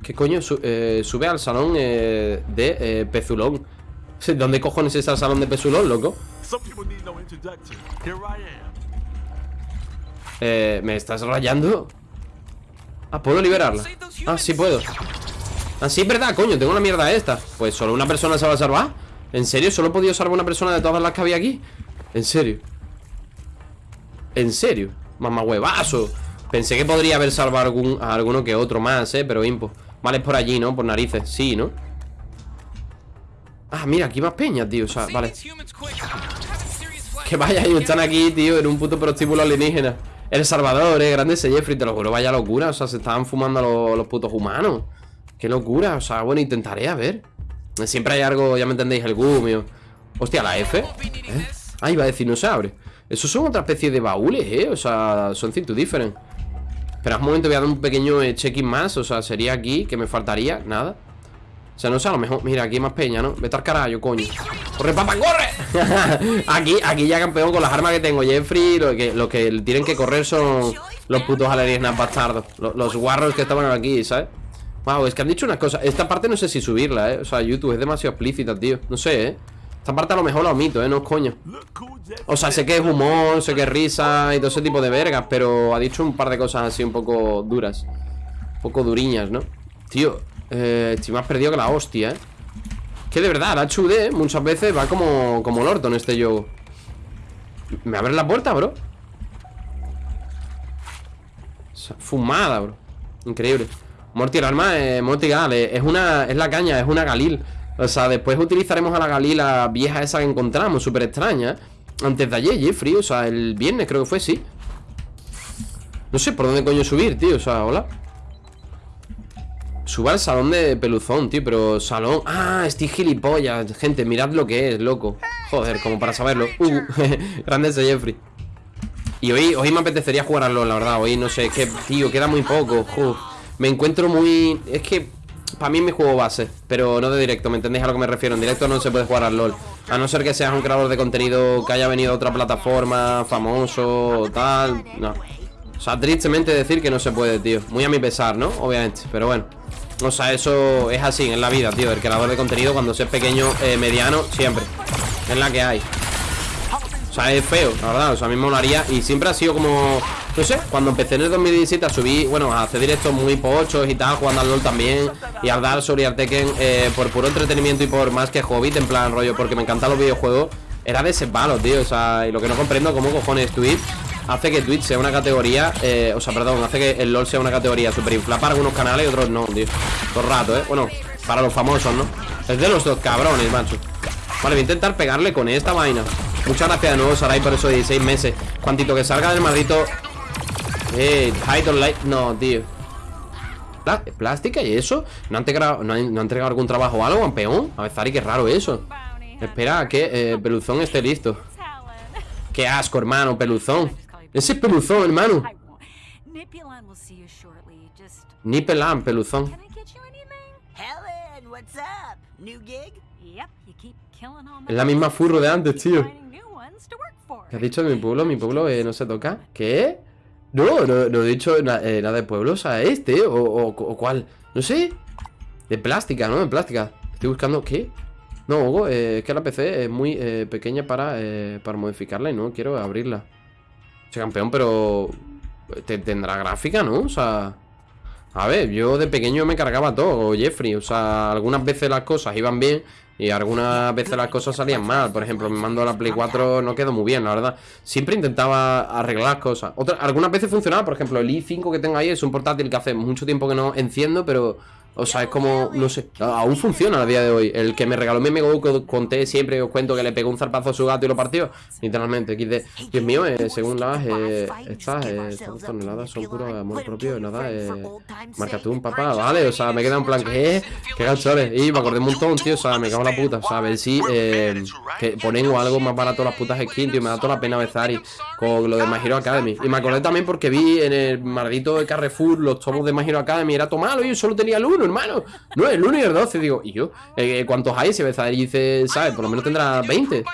¿Qué coño? Su- eh, sube al salón eh, de eh, Pezulón. ¿Dónde cojones está el salón de Pezulón, loco? Eh, ¿Me estás rayando? Ah, ¿puedo liberarla? Ah, sí puedo Ah, sí, es verdad, coño, tengo la mierda esta Pues solo una persona se va a salvar ¿En serio? ¿Solo he podido salvar una persona de todas las que había aquí? ¿En serio? ¿En serio? Mamá huevazo Pensé que podría haber salvado algún, a alguno que otro más, eh, pero impo Vale, es por allí, ¿no? Por narices, sí, ¿no? Ah, mira, aquí más peñas, tío O sea, vale que vaya, ellos están aquí, tío, en un puto prostíbulo alienígena. El Salvador, eh, grande ese Jeffrey, te lo juro, vaya locura. O sea, se estaban fumando los, los putos humanos. Qué locura, o sea, bueno, intentaré, a ver. Siempre hay algo, ya me entendéis, el gumio. Hostia, la F. ¿Eh? Ah, iba a decir, no se abre. Esos son otra especie de baúles, eh. O sea, son cinto different. Espera un momento, voy a dar un pequeño eh, check-in más. O sea, sería aquí, que me faltaría, nada. O sea, no sé, a lo mejor. Mira, aquí hay más peña, ¿no? Vete al carajo, coño. ¡Corre, papá, corre! aquí, aquí ya campeón con las armas que tengo, Jeffrey. Lo que, lo que tienen que correr son los putos alienígenas bastardos. Los, los guarros que estaban aquí, ¿sabes? Wow, es que han dicho una cosa. Esta parte no sé si subirla, ¿eh? O sea, YouTube es demasiado explícita, tío. No sé, ¿eh? Esta parte a lo mejor la omito, ¿eh? No es coño O sea, sé que es humor, sé que es risa y todo ese tipo de vergas Pero ha dicho un par de cosas así un poco duras Un poco duriñas, ¿no? Tío, eh, estoy más perdido que la hostia, ¿eh? Que de verdad, la HUD muchas veces va como, como el orto en este juego ¿Me abre la puerta, bro? Fumada, bro Increíble Morty, el arma es Morty Gal eh, Es una, es la caña, es una Galil. O sea, después utilizaremos a la Galila vieja esa que encontramos Súper extraña Antes de ayer, Jeffrey, o sea, el viernes creo que fue, sí. No sé por dónde coño subir, tío O sea, hola. Suba al salón de peluzón, tío Pero salón... Ah, estoy gilipollas Gente, mirad lo que es, loco. Joder, como para saberlo. Uh, Grande ese Jeffrey. Y hoy, hoy me apetecería jugar LoL, la verdad Hoy no sé, es que, tío, queda muy poco Uf, Me encuentro muy... Es que... Para mí mi juego base Pero no de directo, ¿me entendéis a lo que me refiero? En directo no se puede jugar al LoL A no ser que seas un creador de contenido Que haya venido de otra plataforma Famoso tal No o sea, tristemente decir que no se puede, tío Muy a mi pesar, ¿no? Obviamente, pero bueno O sea, eso es así en la vida, tío El creador de contenido cuando se es pequeño, eh, mediano Siempre Es la que hay O sea, es feo, la verdad O sea, a mí me molaría Y siempre ha sido como... No sé, cuando empecé en el 2017 a subir Bueno, a hacer directos muy pochos y tal Jugando al LoL también Y al Dark Souls y Por puro entretenimiento y por más que hobbit En plan, rollo, porque me encantan los videojuegos Era de ese palo, tío O sea, y lo que no comprendo Cómo cojones Twitch hace que Twitch sea una categoría, eh, o sea, perdón, hace que el LoL sea una categoría super inflada para algunos canales y otros no, tío. Todo rato, ¿eh? Bueno, para los famosos, ¿no? Es de los dos cabrones, macho. Vale, voy a intentar pegarle con esta vaina. Muchas gracias de nuevo, Sarai, por esos 16 meses. Cuantito que salga del maldito... Eh, Title Light... No, tío. Plá- ¿Plástica y eso? ¿No han, entregado, no, han, no han entregado algún trabajo o algo, campeón? A ver, Zari, qué raro eso. Espera a que eh, Peluzón esté listo. Qué asco, hermano, Peluzón. Ese es Peluzón, hermano. Nipulan will see you shortly. Just Nipelan, Peluzón. Es la misma furro de antes, tío. finding new ones to work for. ¿Qué has dicho de mi pueblo? Mi pueblo eh, no se toca. ¿Qué? No, no, he dicho eh, nada de pueblos a este o, o, o cuál. No sé. De plástica, ¿no? De plástica. Estoy buscando. ¿Qué? No, Hugo, eh, es que la PC es muy pequeña para, para modificarla y no quiero abrirla. Che, campeón, pero. te- tendrá gráfica, ¿no? O sea. A ver, yo de pequeño me cargaba todo, Jeffrey. O sea, algunas veces las cosas iban bien y algunas veces las cosas salían mal. Por ejemplo, mi mando de la Play 4 no quedó muy bien, la verdad. Siempre intentaba arreglar cosas. Otras, algunas veces funcionaba, por ejemplo, el i5 que tengo ahí es un portátil que hace mucho tiempo que no enciendo, pero. O sea, es como, no sé, aún funciona a día de hoy. El que me regaló mi amigo que conté siempre, os cuento que le pegó un zarpazo a su gato y lo partió. Literalmente, XD. Dios mío, eh, según las, eh, estas, eh, estas toneladas son puro amor propio, nada, eh. Marca tú un papá, vale, o sea, me queda en plan, ¿qué? ¿Qué ganchones? Y me acordé un montón, tío, o sea, me cago en la puta. O sea, a ver si eh, que ponen algo más barato las putas skins, tío, me da toda la pena Bezari con lo de My Hero Academy. Y me acordé también porque vi en el maldito Carrefour los tomos de My Hero Academy, era todo malo, y yo solo tenía el 1, hermano. No, el 1 y el 12, digo, y yo, eh, ¿cuántos hay? Si Bezari dice, ¿sabes? Por lo menos tendrá 20.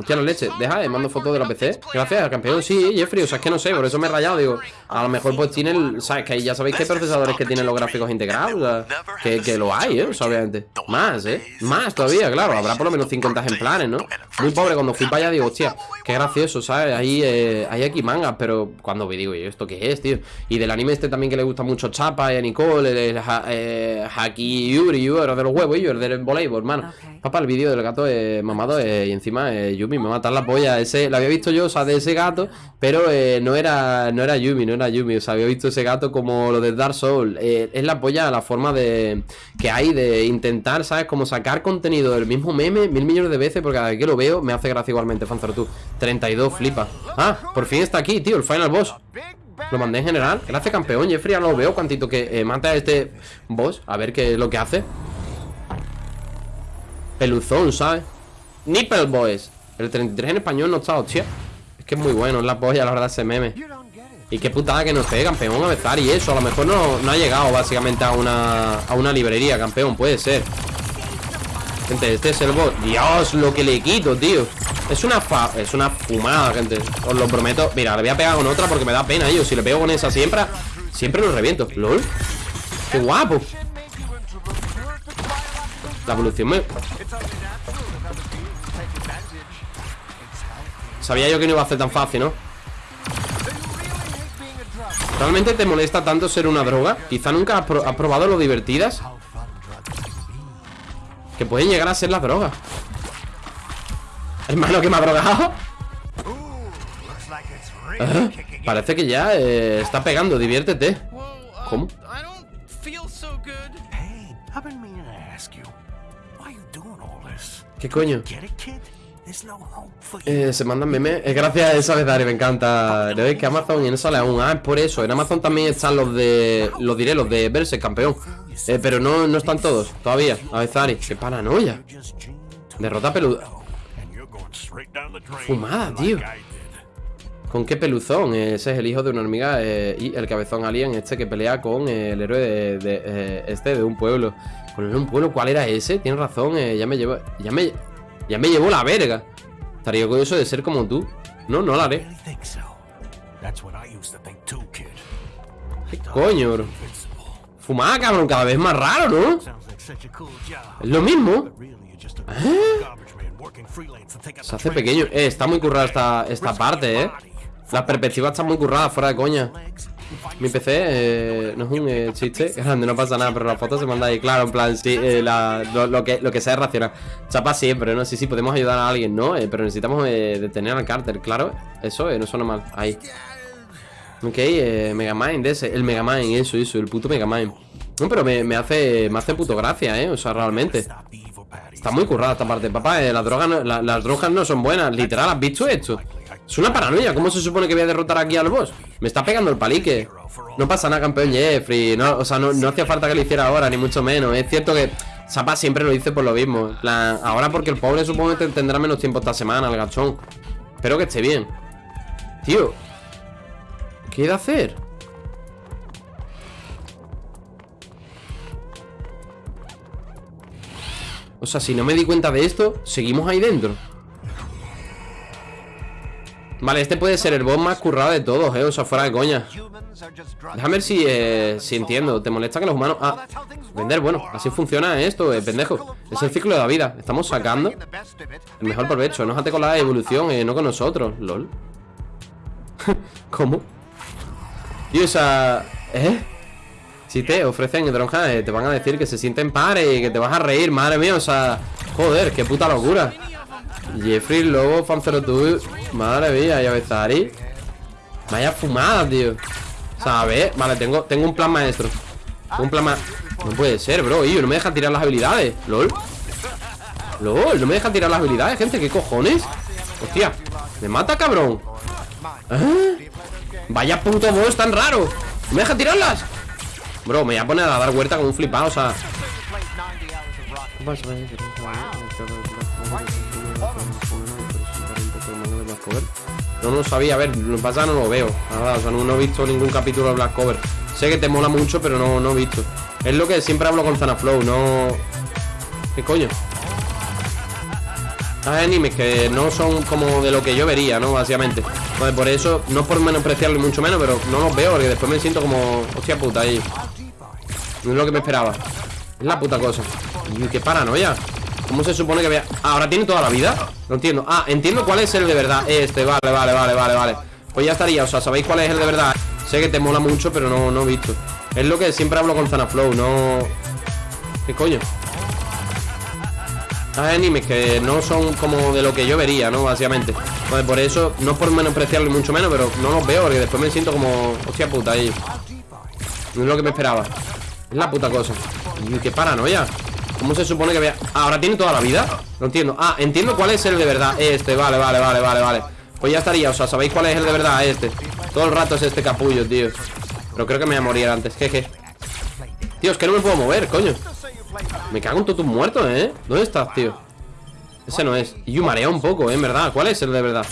Hostia, la leche, deja, eh, mando fotos de la PC Gracias, campeón, sí, Jeffrey, o sea, es que no sé Por eso me he rayado, digo A lo mejor pues tiene el, ¿sabes? Que ahí ya sabéis que hay procesadores que tienen los gráficos integrados o sea, que, que lo hay, ¿eh? O sea, obviamente Más, ¿eh? Más todavía, claro Habrá por lo menos 50 ejemplares, ¿no? Muy pobre, cuando fui para allá digo, hostia Qué gracioso, ¿sabes? Ahí eh, hay aquí mangas Pero cuando vi, digo, ¿y esto qué es, tío? Y del anime este también que le gusta mucho Chapa y a Nicole El, el ha- eh, Haki Yuri, Yuri, el de los huevos yo, el del voleibol, hermano. Papá, el vídeo del gato eh, mamado eh, y encima eh, Yumi me matar la polla. Ese, lo había visto yo, o sea, de ese gato, pero eh, no era no era Yumi, no era Yumi. O sea, había visto ese gato como lo de Dark Souls. Eh, es la polla la forma de que hay de intentar, ¿sabes? Como sacar contenido del mismo meme mil millones de veces, porque cada vez que lo veo me hace gracia igualmente, Fanzaro tú. 32, flipa. Ah, por fin está aquí, tío, el final boss. Lo mandé en general. Gracias, campeón. Jeffrey, ya lo veo. Cuantito que eh, mata a este boss. A ver qué es lo que hace. Peluzón, ¿sabes? Nipple Boys. El 33 en español no está, hostia. Es que es muy bueno, es la polla, la verdad, ese meme. Y qué putada que no esté, campeón, a besar y eso. A lo mejor no, no ha llegado básicamente a una, a una librería, campeón, puede ser. Gente, este es el boss. Dios, lo que le quito, tío. Es una fa es una fumada, gente. Os lo prometo. Mira, le voy a pegar con otra porque me da pena, yo. Si le pego con esa siempre, siempre lo reviento. LOL. Qué guapo. La evolución me. Sabía yo que no iba a ser tan fácil, ¿no? ¿Realmente te molesta tanto ser una droga? Quizá nunca has, pro- has probado lo divertidas Que pueden llegar a ser las drogas Hermano, que me ha drogado Parece que ya eh, está pegando, diviértete ¿Cómo? ¿Qué coño? Eh, se mandan memes. Es gracias a esa Dari, me encanta. Es que Amazon y no sale aún. Ah, es por eso. En Amazon también están los de. Los diré, los de Verse, campeón. Eh, pero no, no están todos, todavía. A ver, Zari, qué paranoia. Derrota peluda. Fumada, tío. ¿Con qué peluzón? Eh, Ese es el hijo de una hormiga eh, y el cabezón alien este que pelea con eh, el héroe de, de, eh, este de un pueblo. ¿Con el de un pueblo cuál era ese? Tienes razón, ya me llevo. Ya me. Ya me llevó la verga. Estaría orgulloso de ser como tú. No, no lo haré. Coño, bro? Fumada, cabrón, cada vez más raro, ¿no? Es lo mismo. But really, you're just a garbage man working freelance to take out Se hace pequeño. Eh, está muy currada esta, esta parte, eh. Las perspectivas están muy curradas, fuera de coña. Mi PC eh, no es un eh, chiste grande, no pasa nada, pero la foto se manda ahí, claro, en plan, sí, eh, lo, que, lo que sea es racional. Chapa siempre, ¿no? Sí, sí, podemos ayudar a alguien, ¿no? Eh, pero necesitamos detener al Carter, claro. Eso no suena mal. Ahí. Ok, Megamind ese, el Megamind, eso, eso, el puto Megamind. No, pero me, hace me hace puto gracia, ¿eh? O sea, realmente. Está muy currada esta parte, papá. las, drogas las drogas no son buenas. Literal, ¿has visto esto? Es una paranoia. ¿Cómo se supone que voy a derrotar aquí al boss? Me está pegando el palique. No pasa nada, campeón Jeffrey. No, o sea, no, hacía falta que lo hiciera ahora, ni mucho menos. Es cierto que Sapa siempre lo dice por lo mismo. Ahora porque el pobre supongo que tendrá menos tiempo esta semana, el gachón. Espero que esté bien. Tío. ¿Qué he de hacer? O sea, si no me di cuenta de esto, seguimos ahí dentro. Vale, este puede ser el boss más currado de todos, eh. O sea, fuera de coña. Déjame ver si, eh, si entiendo. ¿Te molesta que los humanos... Ah, vender, bueno, así funciona esto, eh, pendejo. Es el ciclo de la vida. Estamos sacando el mejor provecho. Enójate con la evolución, eh, no con nosotros. LOL. ¿Cómo? Tío, o sea... ¿Eh? Si te ofrecen dronja, eh, te van a decir que se sienten pares y que te vas a reír, madre mía, o sea, joder, qué puta locura. Jeffrey, Lobo, Fanzerotú, madre mía, y Avezari. Vaya fumada, tío. Ver, vale, tengo, tengo un plan maestro. Tengo un plan ma... No puede ser, bro, y no me deja tirar las habilidades. LOL. LOL, no me deja tirar las habilidades, gente, ¿qué cojones? Hostia, me mata, cabrón. ¿Eh? Vaya puto boss tan raro. ¿No me deja tirarlas? Bro, me voy a poner a dar vuelta con un flipado, o sea. No lo sabía, a ver, lo que pasa no lo veo. Nada, o sea, no, he visto ningún capítulo de Black Cover. Sé que te mola mucho, pero no, no he visto. Es lo que siempre hablo con Zanaflow, no. ¿Qué coño? Hay animes que no son como de lo que yo vería, ¿no? Básicamente. Pues por eso, no por menospreciarlo mucho menos, pero no los veo porque después me siento como. Hostia puta ahí. No es lo que me esperaba. Es la puta cosa. Y qué paranoia. ¿Cómo se supone que vea? Ah, ¿Ahora tiene toda la vida? No entiendo. Ah, entiendo cuál es el de verdad. Este, vale, vale, vale, vale, vale. Pues ya estaría, o sea, ¿sabéis cuál es el de verdad? Sé que te mola mucho, pero no, no he visto. Es lo que siempre hablo con Zanaflow, no. ¿Qué coño? Hay animes que no son como de lo que yo vería, ¿no? Básicamente. Pues por eso, no por menospreciarlo mucho menos, pero no los veo porque después me siento como. Hostia puta ahí. No es lo que me esperaba. Es la puta cosa. Y qué paranoia. ¿Cómo se supone que vea? Ah, ¿Ahora tiene toda la vida? No entiendo. Ah, entiendo cuál es el de verdad. Este, vale, vale, vale, vale, vale. Pues ya estaría, o sea, ¿sabéis cuál es el de verdad? Este. Todo el rato es este capullo, tío. Pero creo que me voy a morir antes. Jeje. Tío, es que no me puedo mover, coño. Me cago en todos tus muertos, ¿eh? ¿Dónde estás, tío? Ese no es. Y yo marea un poco, ¿eh? En verdad. ¿Cuál es el de verdad?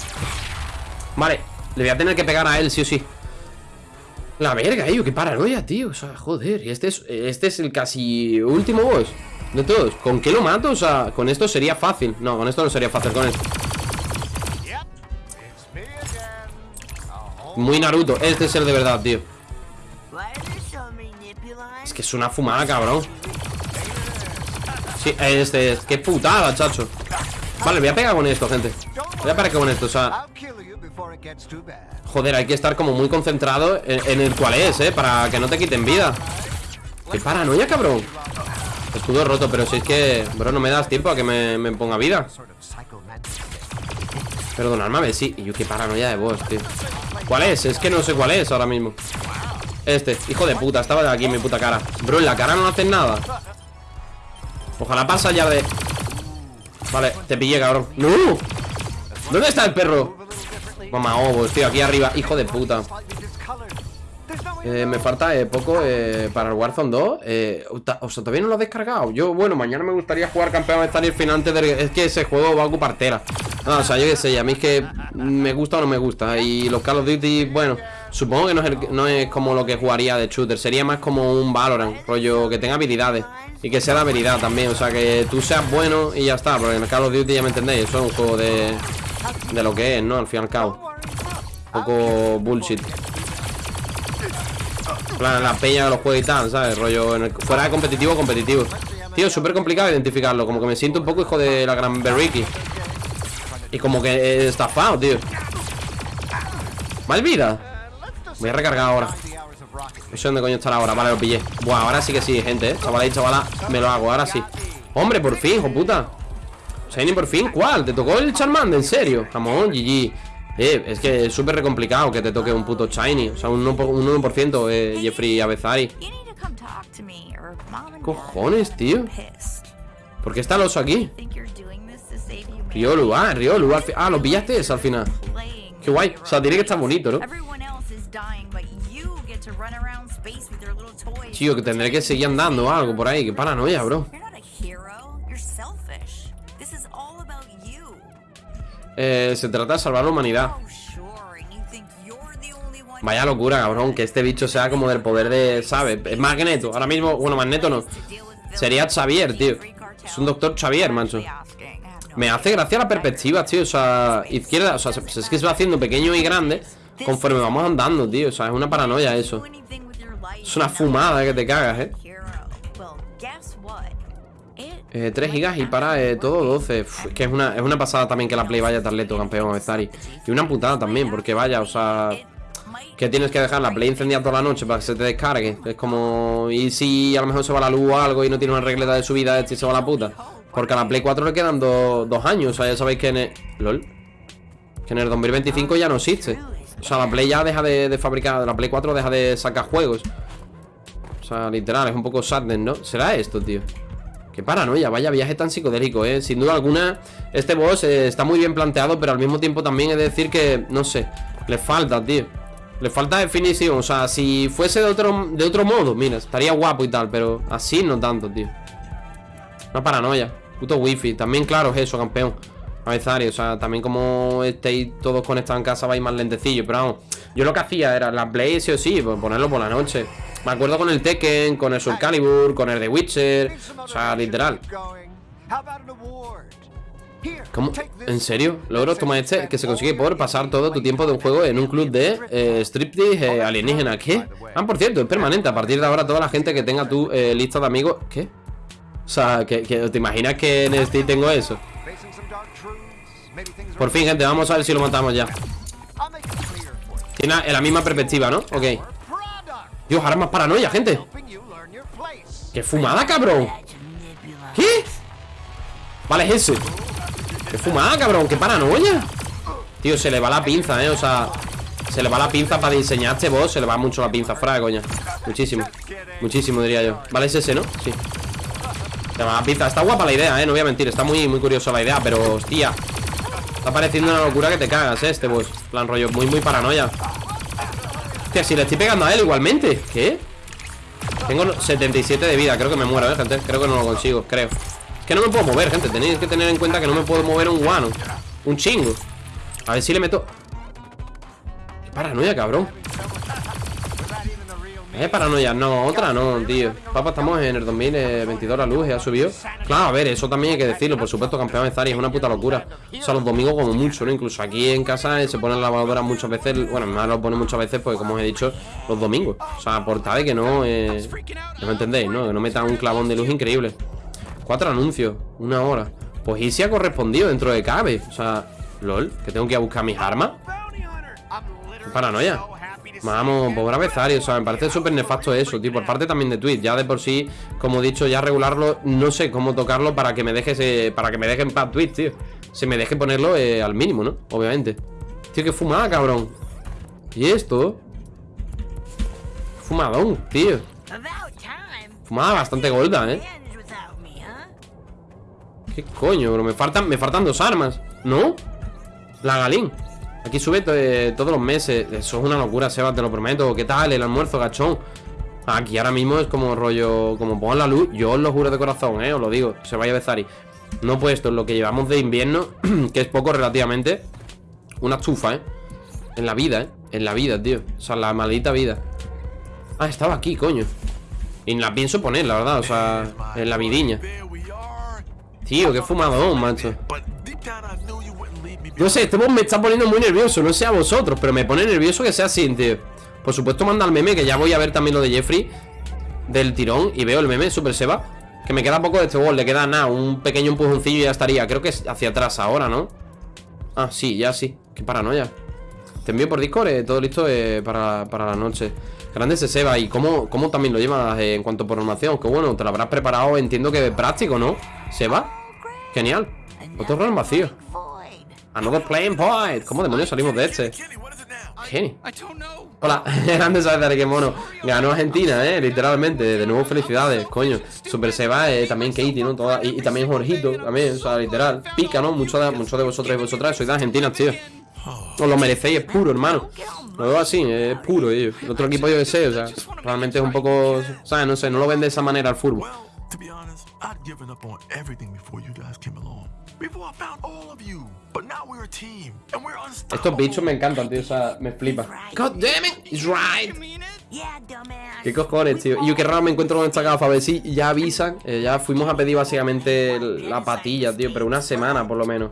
Vale. Le voy a tener que pegar a él, sí o sí. La verga, ello, qué paranoia, tío. O sea, joder. Y este es, este es el casi último boss de todos. ¿Con qué lo mato? O sea, con esto sería fácil. No, con esto no sería fácil, con esto. Muy Naruto. Este es el de verdad, tío. Es que es una fumada, cabrón. Sí, este es. Qué putada, chacho. Vale, voy a pegar con esto, gente. Voy a pegar con esto, o sea. Joder, hay que estar como muy concentrado en, en el cual es, ¿eh? Para que no te quiten vida ¡Qué paranoia, cabrón! Escudo roto, pero si es que... Bro, no me das tiempo a que me, ponga vida. Perdonadme, a ver, sí Y yo, qué paranoia de vos, tío ¿Cuál es? Es que no sé cuál es ahora mismo Este, hijo de puta, estaba de aquí en mi puta cara Bro, en la cara no hacen nada Ojalá pasa ya de... Vale, te pillé, cabrón ¡No! ¿Dónde está el perro? Mamá, ovos, tío, aquí arriba Hijo de puta Eh, me falta eh, poco eh, para el Warzone 2 eh, ta- O sea, todavía no lo he descargado. Yo, bueno, mañana me gustaría jugar campeón estar el final antes de... Es que ese juego va a ocupar tela. No, o sea, yo qué sé, a mí es que me gusta o no me gusta. Y los Call of Duty, bueno Supongo que no es, como lo que jugaría de shooter. Sería más como un Valorant Rollo que tenga habilidades Y que sea de habilidad también. O sea, que tú seas bueno y ya está Porque en el Call of Duty ya me entendéis Eso es un juego de... De lo que es, ¿no? Al fin y al cabo. Un poco bullshit plan, la peña de los juegos y tal, ¿sabes? Rollo, fuera de competitivo, competitivo Tío, súper complicado identificarlo Como que me siento un poco hijo de la gran Berriki Y como que he estafado, tío Mal vida Voy a recargar ahora. No sé dónde coño estará ahora, vale, lo pillé Buah, ahora sí que sí, gente, ¿eh? Chavala y chavala, me lo hago, ahora sí Hombre, por fin, hijo puta Shiny por fin, ¿cuál? ¿Te tocó el Charmander? ¿En serio? Jamón, GG Eh, es que es súper complicado que te toque un puto Shiny O sea, un 1%, por- un 1% eh, Jeffrey and Cojones, tío. ¿Por qué está el oso aquí? Riolu, ah, Riolu Ah, lo pillaste al final. Qué guay, o sea, tiene que estar bonito, ¿no? Tío, que tendré que seguir andando o algo por ahí Qué paranoia, bro eh, Se trata de salvar la humanidad. Vaya locura, cabrón, que este bicho sea como del poder de, ¿sabes? Es Magneto, ahora mismo, bueno, Magneto no. Sería Xavier, tío. Es un doctor Xavier, macho. Me hace gracia la perspectiva, tío, o sea, izquierda, o sea, se- es que se va haciendo pequeño y grande Conforme vamos andando, tío, o sea, es una paranoia eso. Es una fumada que te cagas, eh Eh, 3 gigas y para eh, todo 12 Uf, Es que es una, es una pasada también que la Play vaya tan lento, campeón Bezari Y una putada también, porque vaya, o sea Que tienes que dejar la Play encendida toda la noche para que se te descargue. Es como... Y si a lo mejor se va la luz o algo y no tiene una regleta de subida este se va la puta. Porque a la Play 4 le quedan do- dos años O sea, ya sabéis que en el... LOL Que en el 2025 ya no existe. O sea, la Play ya deja de, de fabricar La Play 4 deja de sacar juegos. O sea, literal, es un poco sadness, ¿no? ¿Será esto, tío? Qué paranoia, vaya viaje tan psicodélico, eh Sin duda alguna, este boss eh, está muy bien planteado Pero al mismo tiempo también he de decir que, no sé Le falta, tío. Le falta definición, o sea, si fuese de otro, de otro modo Mira, estaría guapo y tal Pero así no tanto, tío. Una paranoia, puto wifi. También claro es eso, campeón. O sea, también como estéis todos conectados en casa vais más lentecillo Pero vamos, yo lo que hacía era la Play sí o sí, pues ponerlo por la noche Me acuerdo con el Tekken, con el Soul Calibur, con el The Witcher O sea, literal ¿Cómo? ¿En serio? Logro toma este que se consigue por pasar todo tu tiempo de un juego en un club de eh, striptease eh, alienígena ¿Qué? Ah, por cierto, es permanente A partir de ahora toda la gente que tenga tu eh, lista de amigos ¿Qué? O sea, que, que- ¿te imaginas que en Steam tengo eso? Por fin, gente, vamos a ver si lo matamos ya. Tiene la- la misma perspectiva, ¿no? Ok. Dios, ahora más paranoia, gente. ¡Qué fumada, cabrón! ¿Qué? Vale, es ese ¡Qué fumada, cabrón! ¡Qué paranoia! Tío, se le va la pinza, ¿eh? O sea, se le va la pinza para diseñar este boss Se le va mucho la pinza, de coña Muchísimo Muchísimo, diría yo Vale, es ese, ¿no? Sí Se va la pinza Está guapa la idea, ¿eh? No voy a mentir Está muy, muy curiosa la idea Pero, hostia Está pareciendo una locura que te cagas, ¿eh? Este boss plan rollo Muy, muy paranoia Hostia, si le estoy pegando a él igualmente. ¿Qué? Tengo 77 de vida, creo que me muero, eh, gente Creo que no lo consigo, creo. Es que no me puedo mover, gente. Tenéis que tener en cuenta que no me puedo mover un guano Un chingo. A ver si le meto. Qué paranoia, cabrón Eh, paranoia, no, otra no, tío. Papá, estamos en el 2022, la luz ya subió Claro, a ver, eso también hay que decirlo Por supuesto, campeón de Zari, es una puta locura. O sea, los domingos como mucho, ¿no? Incluso aquí en casa eh, se ponen lavadoras muchas veces Bueno, mi madre lo pone muchas veces, pues como os he dicho Los domingos, o sea, por que no eh, No entendéis, ¿no? Que no metan un clavón de luz increíble. Cuatro anuncios, una hora. Pues y si ha correspondido dentro de cabe O sea, lol, que tengo que ir a buscar mis armas. Paranoia. Vamos, pobre Avezario, o sea, me parece súper nefasto eso, tío Por parte también de Twitch, ya de por sí Como he dicho, ya regularlo, no sé cómo tocarlo Para que me deje, ese- para que me deje en paz Twitch, tío Se me deje ponerlo eh, al mínimo, ¿no? Obviamente Tío, qué fumada, cabrón ¿Y esto? Fumadón, tío. Fumada bastante gorda, ¿eh? ¿Qué coño, bro? Me faltan, me faltan dos armas ¿No? La Galín Aquí sube eh, todos los meses. Eso es una locura, Sebas, te lo prometo. ¿Qué tal el almuerzo, gachón? Aquí ahora mismo es como rollo Como pongan la luz. Yo os lo juro de corazón, eh Os lo digo Se vaya a Bezari. No puesto en lo que llevamos de invierno Que es poco relativamente Una estufa, eh. En la vida, eh En la vida, tío. O sea, la maldita vida. Ah, estaba aquí, coño. Y la pienso poner, la verdad O sea, en la vidiña. Tío, qué fumadón, macho No sé, este boss me está poniendo muy nervioso No sé a vosotros, pero me pone nervioso que sea así, tío Por supuesto manda el meme Que ya voy a ver también lo de Jeffrey Del tirón Y veo el meme, Super Seba Que me queda poco de este boss Le queda nada, un pequeño empujoncillo y ya estaría Creo que es hacia atrás ahora, ¿no? Ah, sí, ya sí Qué paranoia Te envío por Discord, eh, todo listo eh, para, para la noche Grande ese Seba ¿Y cómo, cómo también lo llevas eh, en cuanto a programación? Que bueno, te lo habrás preparado Entiendo que práctico, ¿no? Seba Genial Otro rol vacío. Another playing point ¿Cómo demonios salimos de este? Kenny. Hola, grande saber qué mono Ganó Argentina, eh, literalmente De nuevo felicidades, coño Super Seba, eh, también Katie, ¿no? Toda- y, también Jorgito, también, o sea, literal Pica, ¿no? Muchos de, muchos de vosotros y vosotras Sois de Argentina, tío Os lo merecéis, es puro, hermano Lo veo así, es puro, tío El otro equipo yo que sé, o sea Realmente es un poco, ¿sabes? No sé, no lo ven de esa manera al fútbol Estos bichos me encantan, tío, o sea, me flipa God damn it, it's right. ¿Qué cojones, tío? Y yo qué raro me encuentro con esta gafa A ver si ya avisan eh, Ya fuimos a pedir básicamente la patilla, tío Pero una semana por lo menos.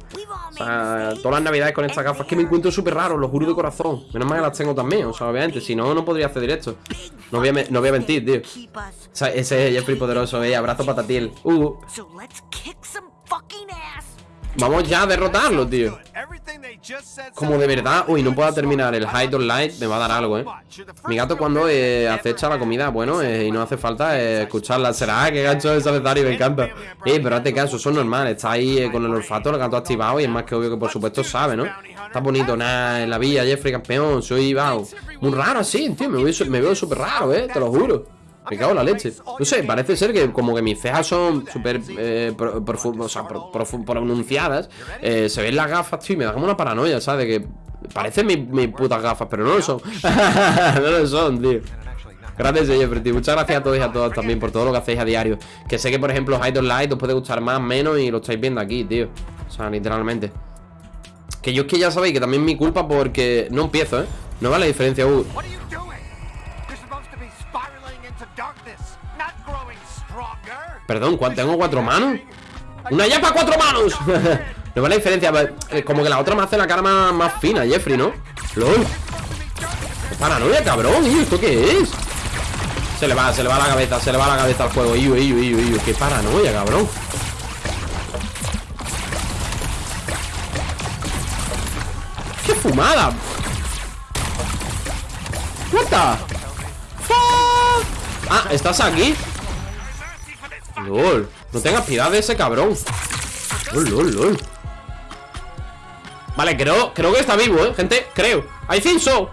O sea, todas las navidades con estas gafas que me encuentro súper raro, lo juro de corazón. Menos mal que las tengo también, o sea, obviamente Si no, no podría hacer directo. No voy a, no voy a mentir, tío. O sea, ese es Jeffrey poderoso, eh Abrazo patatiel Uh, So let's kick some fucking ass. Vamos ya a derrotarlo, tío Como de verdad, uy, no pueda terminar el Hide or Light Me va a dar algo, eh Mi gato cuando eh, acecha la comida, bueno, eh, y no hace falta eh, escucharla. Será que gancho de Salazar y me encanta. Eh, pero hazte caso, es normal. Está ahí con el olfato, el gato activado y es más que obvio que por supuesto sabe, ¿no? Está bonito, nada, en la villa, Jeffrey campeón, soy wow. Muy raro así, tío, me veo, su- me veo súper raro, eh, te lo juro. Me cago en la leche. No sé, parece ser que como que mis cejas son súper eh, pronunciadas. eh, se ven las gafas, tío, y me da como una paranoia, ¿sabes? De que parecen mis, putas gafas, pero no lo son. no lo son, tío. Gracias, Jeffrey, tío. Muchas gracias a todos y a todas también por todo lo que hacéis a diario. Que sé que, por ejemplo, Hide Light os puede gustar más, menos y lo estáis viendo aquí, tío. O sea, literalmente. Que yo es que ya sabéis que también es mi culpa porque no empiezo, ¿eh? No vale la diferencia, uh. Perdón, ¿cuál- ¿tengo cuatro manos? ¡Una ya para cuatro manos! no vale la diferencia, eh, como que la otra me hace la cara más, más fina, Jeffrey, ¿no? ¡Lol! ¡Qué paranoia, cabrón! ¿Y esto qué es? Se le va, se le va la cabeza, se le va la cabeza al juego. Iu, iu, iu, iu. ¡Qué paranoia, cabrón! ¡Qué fumada! What the fuck? Ah, ¿estás aquí? LOL, no tengas piedad de ese cabrón LOL, lol, lol Vale, creo, creo que está vivo, eh, gente Creo, I think so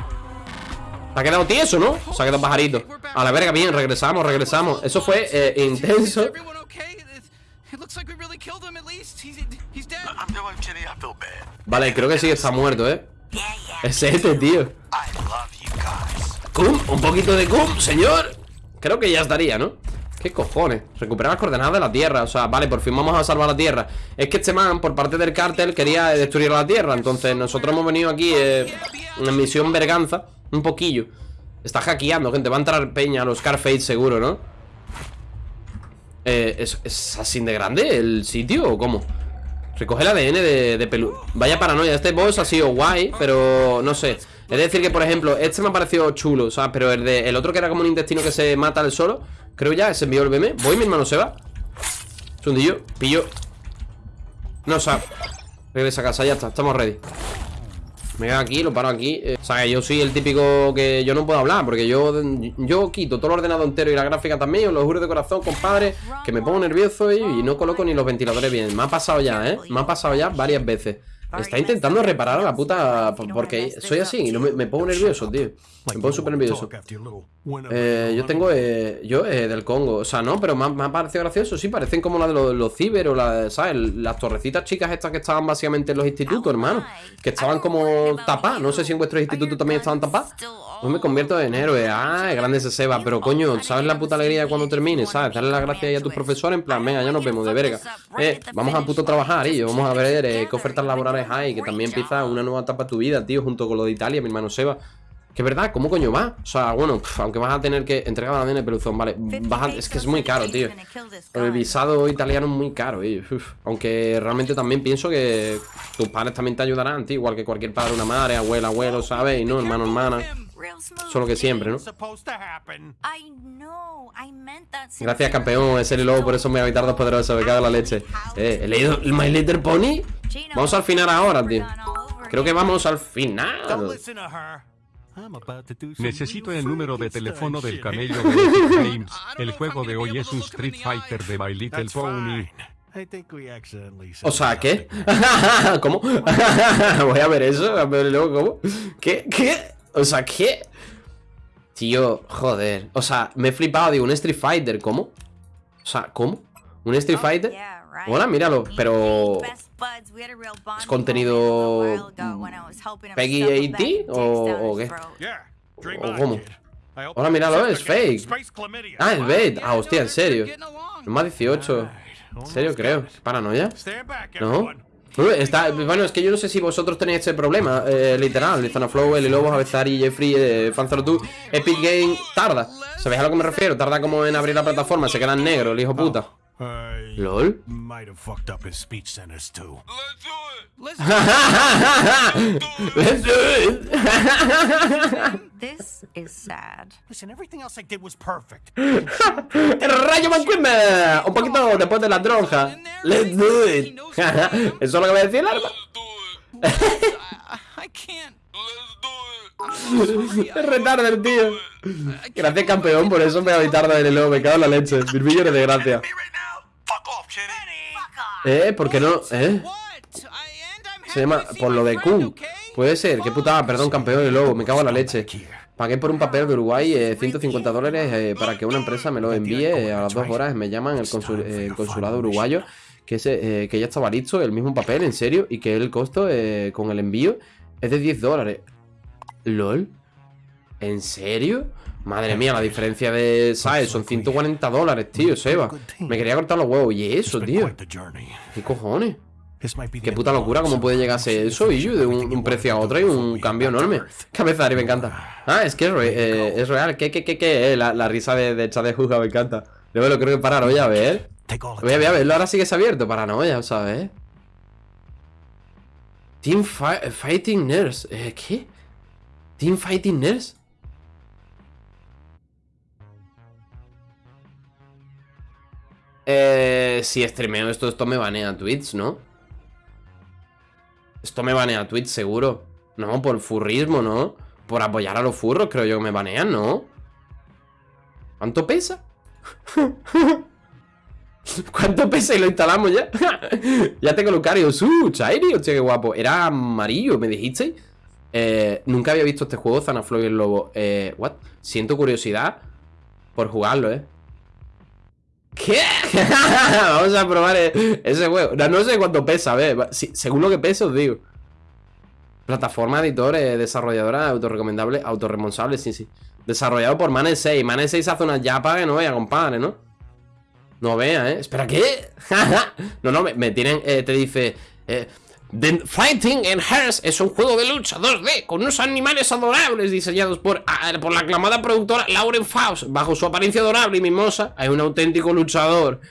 Se ha quedado tieso, ¿no? Se ha quedado pajarito A la verga, bien, regresamos, regresamos Eso fue eh, intenso everyone okay? It, it looks like we really killed him at least. He's he's dead. I'm doing Kenny, I feel bad. Vale, creo que sí que está muerto, eh. Es este, tío I love you guys. Cum, un poquito de cum, señor Creo que ya estaría, ¿no? ¿Qué cojones? Recuperar las coordenadas de la Tierra O sea, vale, por fin vamos a salvar la Tierra Es que este man, por parte del cártel, quería destruir la Tierra Entonces nosotros hemos venido aquí eh, En misión verganza Un poquillo Está hackeando, gente Va a entrar peña a los Scarface seguro, ¿no? Eh, ¿es, ¿Es así de grande el sitio o cómo? Recoge el ADN de, de Pelu Vaya paranoia, este boss ha sido guay Pero no sé Es decir que, por ejemplo, este me ha parecido chulo ¿sabes? Pero el, de, el otro que era como un intestino que se mata al solo Creo ya, se envió el BM Voy, mi hermano se va. Sundillo, pillo. No, sea Regresa a casa, ya está, estamos ready. Me quedo aquí, lo paro aquí. Eh, O sea, yo soy el típico que yo no puedo hablar Porque yo, yo quito todo el ordenador entero y la gráfica también Os lo juro de corazón, compadre Que me pongo nervioso y, y no coloco ni los ventiladores bien. Me ha pasado ya, ¿eh? Me ha pasado ya varias veces Está intentando reparar a la puta Porque soy así y no me, me pongo nervioso, tío. Me pongo súper nervioso. eh, yo tengo, eh, yo eh, del Congo, o sea, no, pero me ha, me ha parecido gracioso, sí, parecen como la de los, los ciber o la, ¿sabes? Las torrecitas chicas estas que estaban básicamente en los institutos, hermano, que estaban como tapadas, no sé si en vuestros institutos también estaban tapadas. Pues me convierto en héroe, ah, grande ese Seba, pero coño, ¿sabes la puta alegría de cuando termine? ¿Sabes? Darle las gracias a tus profesores, en plan, venga, ya nos vemos de verga. Eh, vamos a puto trabajar, y vamos a ver eh, qué ofertas laborales hay, que también empieza una nueva etapa de tu vida, tío, junto con lo de Italia, mi hermano Seba. Que es verdad, ¿cómo coño va? O sea, bueno, aunque vas a tener que entregar la de peluzón, vale a- Es que es muy caro, tío El visado italiano es muy caro, uf, Aunque realmente también pienso que Tus padres también te ayudarán, tío Igual que cualquier padre, una madre, abuela, abuelo, ¿sabes? Y no, hermano, hermana. Solo que siempre, ¿no? Gracias, campeón, es el lobo, por eso me evitar dos poderosos, me cago en la leche Eh, ¿he leído el My Little Pony? Vamos al final ahora, tío Creo que vamos al final Necesito el número de teléfono del camello de Epic Games. El juego de hoy es un Street. Fighter de My Little Pony. fine. I think we accidentally O sea, ¿qué? ¿Cómo? Voy a ver eso, a ver luego, ¿cómo? ¿Qué? ¿Qué? O sea, ¿qué? Tío, joder O sea, me he flipado, digo, un Street Fighter, ¿cómo? O sea, ¿cómo? ¿Un Street Fighter? Oh, right. Hola, míralo, pero... bonding contenido, Peggy shove a 80 bag of dicks o- o qué? ¿O cómo? Hola, míralo, es fake. Ah, es bait Ah, hostia, en serio. Es más 18 Almost ¿En serio, creo? ¿Paranoia? ¿No? Bueno, es que yo no sé si vosotros tenéis este problema, eh, literal, Flow, Eli Lobos, Avezari, Jeffrey, eh, Fanzoro Epic Game tarda. ¿Sabéis a lo que me refiero? Tarda como en abrir la plataforma, se queda en negro, el hijo puta. I ¿Lol? might have fucked up his speech centers too. Let's Let's do it. This is sad. Listen, everything else I did was perfect. El rayo McQueen, un poquito después de la droga. Let's do it. Eso es lo que me decía el arma. I can't. Es retarder, tío. Gracias, campeón, por eso me voy tarde en el lobo, me cago en la leche. Mil millones de gracias. Eh, ¿por qué no? ¿Eh? Se llama por lo de okay? Puede ser, qué putada, perdón, campeón de lobo, me cago en la leche. Pagué por un papel de Uruguay eh, 150 dólares eh, para que una empresa me lo envíe eh, a las dos horas. Me llaman el, consul- eh, el consulado uruguayo que, ese, eh, que ya estaba listo, el mismo papel, en serio, y que el costo con el envío es de 10 dólares. ¿Lol? ¿En serio? Madre mía, la diferencia de, ¿sabes? Son 140 dólares, tío, Seba. Me quería cortar los huevos. ¿Y eso, tío? ¿Qué cojones? Qué puta locura, cómo puede this. llegar a ser eso, y de un, un precio a otro y un cambio enorme. Cabezari, me encanta. Ah, es que es, re- eh, es real. ¿Qué, qué, qué, qué? eh? La, la risa de, de Chad de Juga me encanta. Luego lo creo que paranoia, a ver. Voy a, voy a verlo, ahora sí que se ha abierto. Paranoia, ¿sabes? Team Fi- Fighting Nurse. Eh, ¿Qué? Team Fighting Nurse. Eh, si streameo esto, esto me banea Twitch, ¿no? Esto me banea Twitch, seguro. No, por furrismo, ¿no? Por apoyar a los furros, creo yo que me banean, ¿no? ¿Cuánto pesa? ¿Cuánto pesa y lo instalamos ya? ya tengo Lucario. ¡Uh! Chairi, hostia, qué guapo. Era amarillo, ¿me dijisteis? Eh, nunca había visto este juego, Zanaflow y el Lobo. Eh, ¿what? Siento curiosidad por jugarlo, ¿eh? ¿Qué? Vamos a probar eh, ese juego. No, sé cuánto pesa, va- si- según lo que pesa, os digo. Plataforma, editor, desarrolladora, autorrecomendable, autorresponsable, sí, sí. Desarrollado por Mane 6. Mane 6 hace una yapa que no vea, compadre, ¿no? No vea, ¿eh? Espera, ¿qué? no, no, me, me tienen... eh, te dice... eh, The Fighting in Hearts es un juego de lucha 2D con unos animales adorables diseñados por, por la aclamada productora Lauren Faust. Bajo su apariencia adorable y mimosa, hay un auténtico luchador.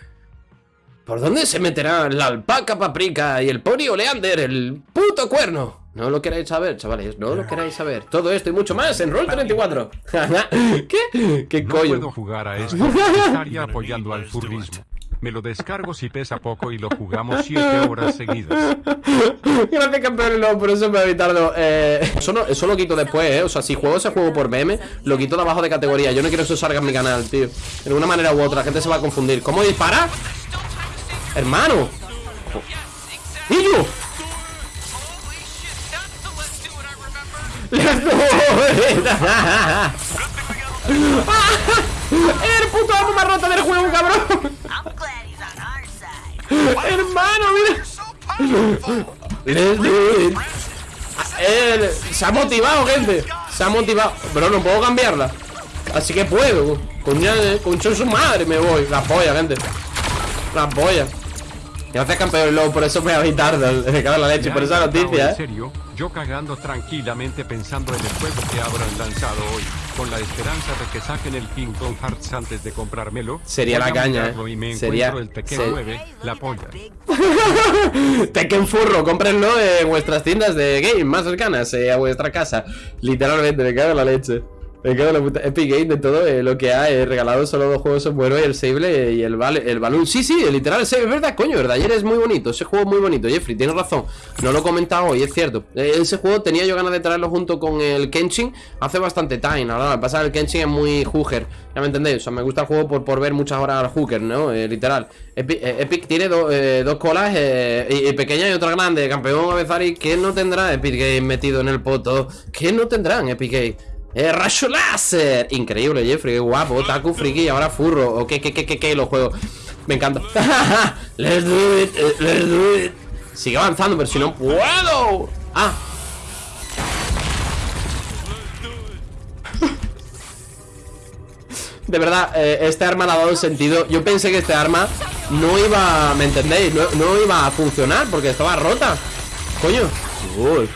¿Por dónde se meterán la alpaca paprika y el pony oleander, el puto cuerno? No lo queráis saber, chavales, no lo queráis saber. Todo esto y mucho más en Roll34. ¿Qué? ¿Qué No coño? puedo jugar a esto. Estaría apoyando al furrismo. Me lo descargo si pesa poco y lo jugamos 7 horas seguidas. Gracias, campeón. No, por eso me voy. Eh, eso, no- eso lo quito después, ¿eh? O sea, si juego ese juego por meme, lo quito de abajo de categoría. Yo no quiero que eso salga en mi canal, tío. De una manera u otra, la gente se va a confundir. ¿Cómo dispara? Hermano. It I remember. ¡El puto amo más rota del juego, cabrón! Hermano, mira. Let's. Él se ha motivado, gente. Se ha motivado. Pero no puedo cambiarla. Así que puedo. Coño, concho su madre, me voy. La polla, gente. La polla. Gracias, campeón Low. Por eso me voy tarde. Me cago en la leche. Por esa noticia, En serio, yo cagando tranquilamente pensando en el juego que habrán lanzado hoy, con la esperanza de que saquen el Kingdom Hearts antes de comprármelo. Sería la caña, eh. Y me Sería- el Tekken se- 9, la polla. Tekken Furro, cómprenlo en vuestras tiendas de game más cercanas eh, a vuestra casa. Literalmente, me cago en la leche. Me cago la puta. Epic Game de todo eh, lo que ha eh, regalado solo dos juegos son buenos el Sable eh, y el, Val Balloon. Sí, sí, literal, es verdad, coño, verdad. Ayer es muy bonito, ese juego es muy bonito. Jeffrey, tienes razón. No lo he comentado hoy, es cierto. Ese juego tenía yo ganas de traerlo junto con el Kenshin hace bastante time. Verdad, lo que pasa el Kenshin es muy hooker. Ya me entendéis, o sea, me gusta el juego por, por ver muchas horas al hooker, ¿no? Literal. Epic, tiene do- dos colas y pequeña y otra grande. Campeón Avezari, ¿qué no tendrá Epic Game metido en el poto? ¿Qué no tendrán Epic Game? ¡Eh, rayo láser! Increíble, Jeffrey, qué guapo. Taku, friki ahora furro. O qué, qué, qué, qué, qué, los juegos. Me encanta. let's do it, eh, let's do it. Sigue avanzando, pero si no puedo. Ah, De verdad, eh, este arma le ha dado sentido. Yo pensé que este arma no iba, ¿me entendéis? No, no iba a funcionar porque estaba rota. Coño. Uy.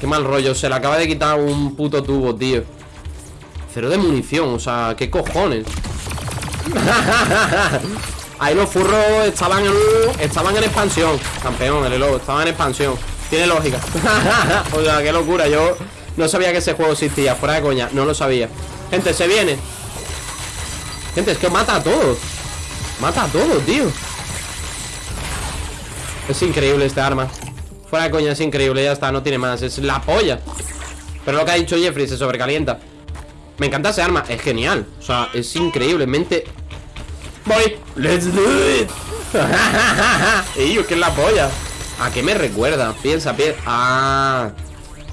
Qué mal rollo, se le acaba de quitar un puto tubo, tío. Cero de munición, o sea, ¿qué cojones? Ahí los furros estaban en estaban en expansión. Campeón, el elo, estaban en expansión. Tiene lógica. o sea, qué locura. Yo no sabía que ese juego existía. Fuera de coña, no lo sabía. Gente, se viene. Gente, es que mata a todos. Mata a todos, tío. Es increíble este arma. Fuera de coña, es increíble. Ya está, no tiene más. Es la polla. Pero lo que ha dicho Jeffrey se sobrecalienta. Me encanta ese arma. Es genial. O sea, es increíblemente Voy. Let's do it. Ey, ¿qué es la polla? ¿A qué me recuerda? Piensa, piensa. Ah.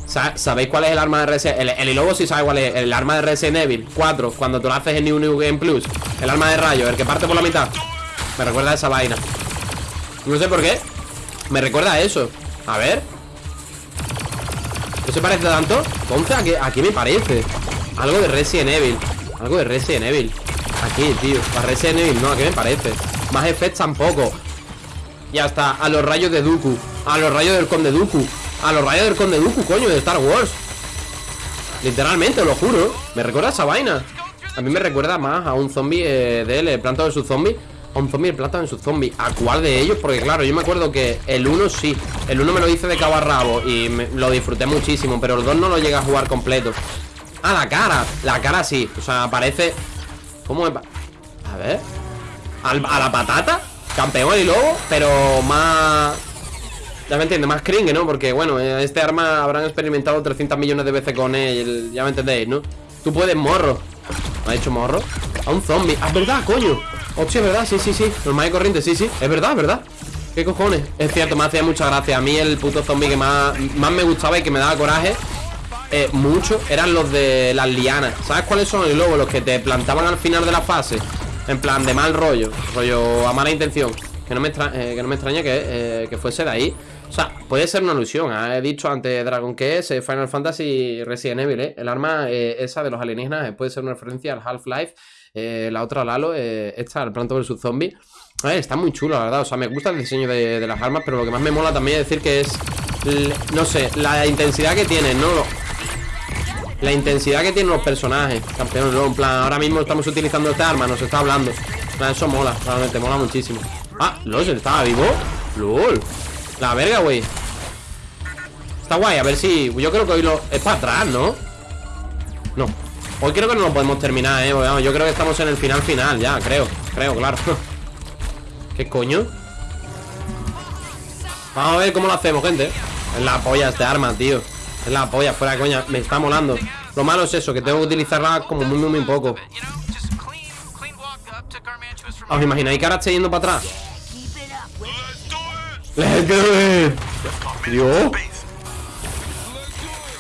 Sa- ¿Sabéis cuál es el arma de Resident El, el lobo sí sabe cuál es. El arma de Resident Evil 4. Cuando tú lo haces en New New Game Plus. El arma de rayo, el que parte por la mitad. Me recuerda a esa vaina. No sé por qué. Me recuerda a eso. A ver. ¿No se parece tanto? Entonces, ¿a qué, me parece? Algo de Resident Evil. Algo de Resident Evil. Aquí, tío. A Resident Evil, no, ¿a qué me parece? Más effects tampoco. Y hasta a los rayos de Dooku. A los rayos del Conde Dooku. A los rayos del Conde Dooku, coño, de Star Wars. Literalmente, lo juro. Me recuerda esa vaina. A mí me recuerda más a un zombie eh, de él, planta de su zombie. A un zombie, de su zombie. ¿A cuál de ellos? Porque claro, yo me acuerdo que el 1 sí. El 1 me lo hice de cabo a rabo y me- lo disfruté muchísimo. Pero el 2 no lo llega a jugar completo. Ah, la cara. La cara sí. O sea, parece. ¿Cómo pa- A ver. A la patata. Campeón y lobo. Pero más. Ya me entiendes, más cringe, ¿no? Porque, bueno, este arma habrán experimentado 300 millones de veces con él. Ya me entendéis, ¿no? Tú puedes morro. ¿Me ha hecho morro? A un zombie. Ah, verdad, coño. Hostia, es verdad, sí, sí, sí. Normal y corriente, sí, sí. Es verdad, es verdad. ¿Qué cojones? Es cierto, me hacía mucha gracia. A mí el puto zombie que más, más me gustaba y que me daba coraje eh, mucho eran los de las lianas. ¿Sabes cuáles son? Y luego los que te plantaban al final de la fase. En plan de mal rollo. Rollo a mala intención. Que no me, extra- eh, que no me extraña que, eh, que fuese de ahí. O sea, puede ser una alusión. ¿eh? He dicho antes Dragon que es eh, Final Fantasy Resident Evil. ¿eh? El arma eh, esa de los alienígenas puede ser una referencia al Half-Life. la otra Lalo, esta, el Planto vs Zombie. A ver, está muy chulo, la verdad. O sea, me gusta el diseño de, las armas, pero lo que más me mola también es decir que es. No sé, la intensidad que tienen, ¿no? La intensidad que tienen los personajes, campeón, ¿no? En plan, ahora mismo estamos utilizando esta arma, nos está hablando. Eso mola, realmente, mola muchísimo. Ah, LOL, ¿estaba vivo? LOL. La verga, güey. Está guay, a ver si. Yo creo que hoy lo. Es para atrás, ¿no? No. Hoy creo que no lo podemos terminar, eh vamos, Yo creo que estamos en el final final ya, creo Creo, claro ¿Qué coño? Vamos a ver cómo lo hacemos, gente Es la polla este arma, tío Es la polla, fuera de coña Me está molando Lo malo es eso, que tengo que utilizarla como muy, muy, muy poco ¿Os imagináis que ahora esté yendo para atrás? Let's do Dios Base.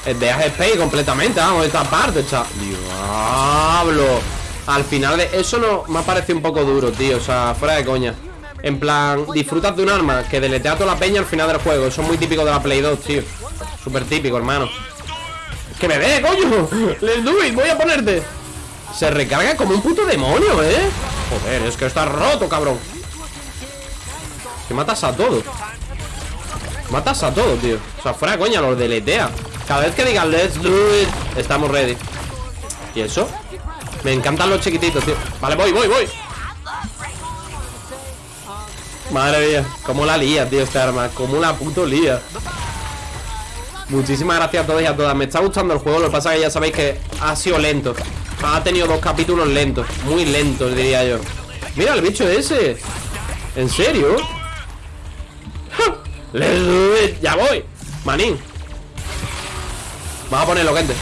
El de Space completamente, vamos, esta parte, chaval. Diablo. Al final de. Eso no me ha parecido un poco duro, tío. O sea, fuera de coña. En plan, disfrutas de un arma que deletea toda la peña al final del juego. Eso es muy típico de la Play 2, tío. Súper típico, hermano. ¡Que me dé, coño! ¡Let's do it! Voy a ponerte. Se recarga como un puto demonio, ¿eh? Joder, es que está roto, cabrón. Que matas a todo. Matas a todo, tío. O sea, fuera coña, los deletea. Cada vez que digan let's do it Estamos ready. ¿Y eso? Me encantan los chiquititos, tío. Vale, voy, voy, voy. Madre mía Cómo la lía, tío, esta arma. Cómo la puto lía. Muchísimas gracias a todos y a todas. Me está gustando el juego Lo que pasa es que ya sabéis que ha sido lento. Ha tenido dos capítulos lentos Muy lentos, diría yo. Mira el bicho ese. ¿En serio? Ya voy. Manín. Vamos a ponerlo, gente.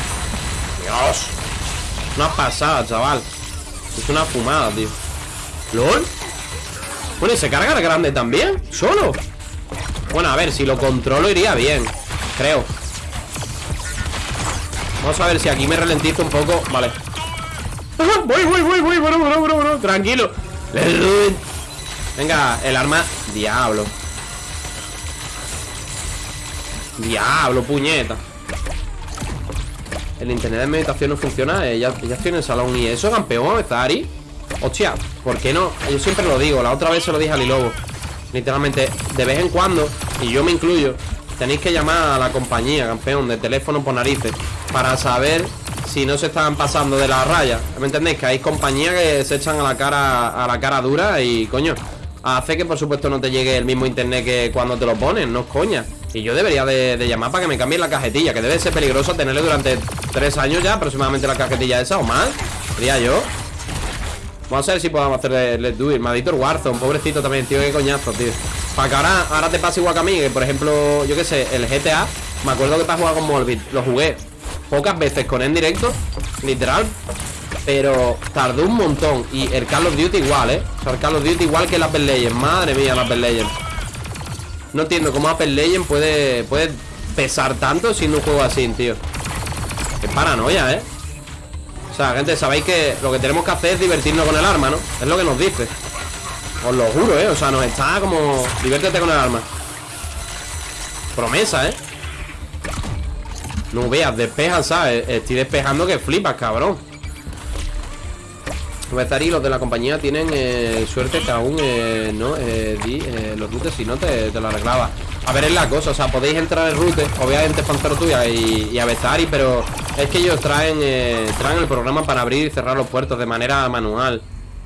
Dios. Una pasada, chaval. Es una fumada, tío. ¿LOL? Bueno, ¿y se carga grande también? ¿Solo? Bueno, a ver, si lo controlo iría bien Creo Vamos a ver si aquí me ralentizo un poco Vale Voy, voy, voy, voy, bueno, bueno, bueno, bueno Tranquilo. Venga, el arma Diablo Diablo, puñeta El internet de meditación no funciona Ella, ella tiene el salón ¿Y eso, campeón? ¿Zari? Hostia, ¿por qué no? Yo siempre lo digo La otra vez se lo dije a Lilobo Literalmente, de vez en cuando Y yo me incluyo Tenéis que llamar a la compañía, campeón De teléfono por narices Para saber si no se están pasando de la raya ¿Me entendéis? Que hay compañías que se echan a la cara A la cara dura y, coño Hace que por supuesto no te llegue el mismo internet que cuando te lo ponen, no es coña y yo debería de, llamar para que me cambien la cajetilla Que debe ser peligroso tenerle durante tres años ya Aproximadamente la cajetilla esa o más. Diría yo. Vamos a ver si podemos hacer Let's Do It Maldito el Warzone, pobrecito también, tío, qué coñazo, tío. Para que ahora, ahora te pase igual que a mí Que por ejemplo, yo qué sé, el GTA Me acuerdo que para jugar con Morbid Lo jugué pocas veces con él en directo Literal Pero tardó un montón. Y el Call of Duty igual, ¿eh? O sea, el Call of Duty igual que las Apple Legends Madre mía, las Apple Legends no entiendo cómo Apple Legend puede, puede pesar tanto siendo un juego así, tío Qué paranoia, ¿eh? O sea, gente, sabéis que lo que tenemos que hacer es divertirnos con el arma, ¿no? Es lo que nos dice Os lo juro, ¿eh? O sea, nos está como... Diviértete con el arma Promesa, ¿eh? No veas, despeja, ¿sabes? Estoy despejando que flipas, cabrón y los de la compañía tienen eh, suerte que aún eh, no eh, di los routes si no te, te lo arreglaba. A ver, es la cosa, o sea, podéis entrar en route, obviamente Pantero tuya y, y Avezari, pero es que ellos traen, traen el programa para abrir y cerrar los puertos de manera manual.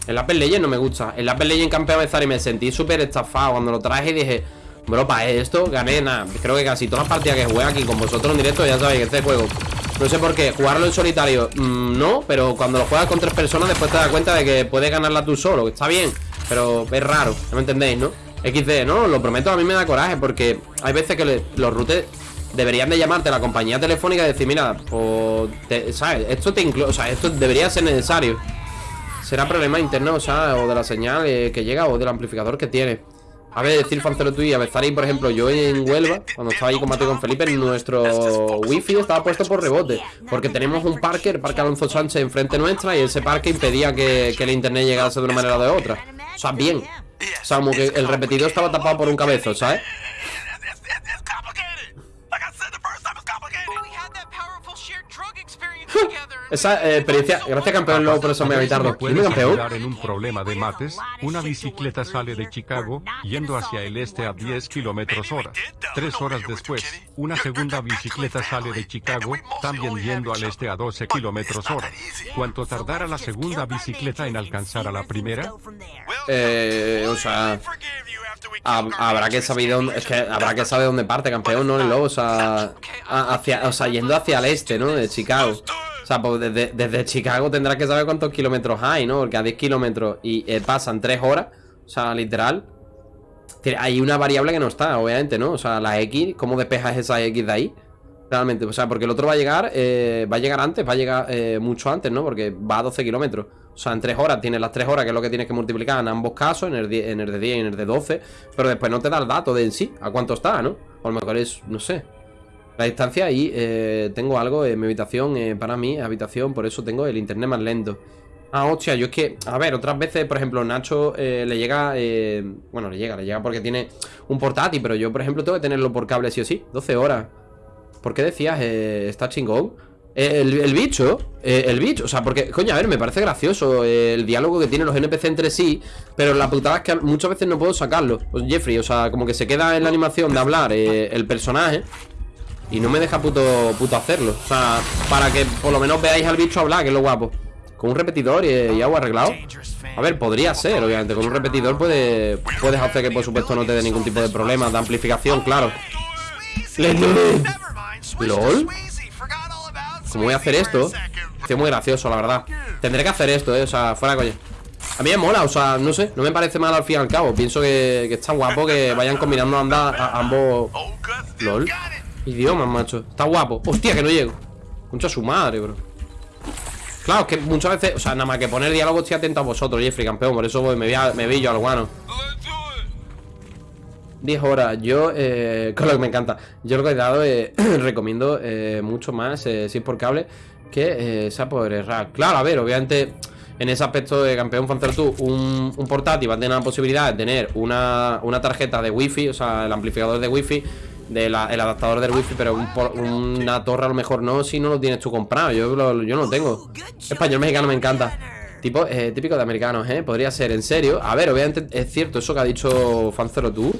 El Apple Legend no me gusta. El Apple Legend campeón Avezari me sentí súper estafado cuando lo traje y dije, bro, para esto gané nada. Creo que casi todas las partidas que jugué aquí con vosotros en directo ya sabéis que este juego no sé por qué, jugarlo en solitario mmm, No, pero cuando lo juegas con tres personas Después te das cuenta de que puedes ganarla tú solo Está bien, pero es raro No me entendéis, ¿no? XD, ¿no? Lo prometo, a mí me da coraje Porque hay veces que le, los routers Deberían de llamarte a la compañía telefónica Y decir, mira, pues, te, ¿sabes? Esto te incluye, o sea, esto debería ser necesario Será problema interno, o sea, o de la señal eh, que llega O del amplificador que tiene a ver, decir Fancero tú y a ahí, por ejemplo, yo en Huelva, cuando estaba ahí combatiendo con Felipe, nuestro wifi estaba puesto por rebote. Porque tenemos un parque, el parque Alonso Sánchez, enfrente nuestra, y ese parque impedía que, que el internet llegase de una manera o de otra. O sea, bien. O sea, como que el repetidor estaba tapado por un cabezo, ¿sabes? Esa eh, experiencia, gracias campeón luego por eso me habitarlo. ¿Me Dime campeón. en un problema de mates? Una bicicleta sale de Chicago, yendo hacia el este a 10 kilómetros hora. Tres horas después, una segunda bicicleta sale de Chicago, también yendo al este a 12 kilómetros hora. ¿Cuánto tardará la segunda bicicleta en alcanzar a la primera? Eh, o sea, hab- habrá que saber dónde, es que habrá que saber dónde parte campeón, no el lobo, o sea, hacia, o sea, yendo hacia el este, ¿no? De Chicago. Sea, pues desde, Chicago tendrás que saber cuántos kilómetros hay, ¿no? Porque a 10 kilómetros y eh, pasan 3 horas. O sea, literal. Hay una variable que no está, obviamente, ¿no? O sea, la X, ¿cómo despejas esa X de ahí? Realmente, o sea, porque el otro va a llegar, eh, va a llegar antes, va a llegar eh, mucho antes, ¿no? Porque va a 12 kilómetros. O sea, en 3 horas tienes las 3 horas, que es lo que tienes que multiplicar en ambos casos, en el, en el de 10 y en el de 12. Pero después no te da el dato de en sí, a cuánto está, ¿no? O a lo mejor es, no sé. La distancia y eh, tengo algo en mi habitación, eh, para mí, habitación, por eso tengo el internet más lento. Ah, hostia, yo es que, a ver, otras veces, por ejemplo, Nacho eh, le llega, eh, bueno, le llega, le llega porque tiene un portátil, pero yo, por ejemplo, tengo que tenerlo por cable sí o sí, 12 horas. ¿Por qué decías, está chingón? El, el bicho, el bicho, o sea, porque, coño, a ver, me parece gracioso el diálogo que tienen los NPC entre sí, pero la putada es que muchas veces no puedo sacarlo. Pues Jeffrey, o sea, como que se queda en la animación de hablar el personaje y no me deja puto, puto hacerlo. O sea, para que por lo menos veáis al bicho hablar, que es lo guapo. Con un repetidor y, y algo arreglado. A ver, podría ser, obviamente. Con un repetidor puede, puedes hacer que, por supuesto, no te dé ningún tipo de problema de amplificación, claro. ¿Lol? ¿Cómo voy a hacer esto? Estoy muy gracioso, la verdad. Tendré que hacer esto, eh. O sea, fuera coña. A mí me mola, o sea, no sé, no me parece mal al fin y al cabo. Pienso que, que está guapo que vayan combinando anda- a ambos. LOL. Idiomas, macho. Está guapo. Hostia, que no llego. Concha su madre, bro. Claro, es que muchas veces, o sea, nada más que poner diálogo estoy atento a vosotros, Jeffrey, campeón. Por eso voy- me, voy a- me vi yo al guano. 10 horas, yo, eh, con lo que me encanta Yo lo que he dado, eh, recomiendo eh, mucho más eh, Si es por cable Que eh, sea por RAR Claro, a ver, obviamente En ese aspecto de campeón Fancer tú un, un portátil va a tener la posibilidad de tener una, una tarjeta de wifi O sea, el amplificador de wifi de la- El adaptador del wifi Pero una torre a lo mejor no Si no lo tienes tú comprado Yo, no lo tengo Español mexicano me encanta Tipo, eh, típico de americanos, ¿eh? Podría ser, en serio A ver, obviamente es cierto eso que ha dicho Fancero tú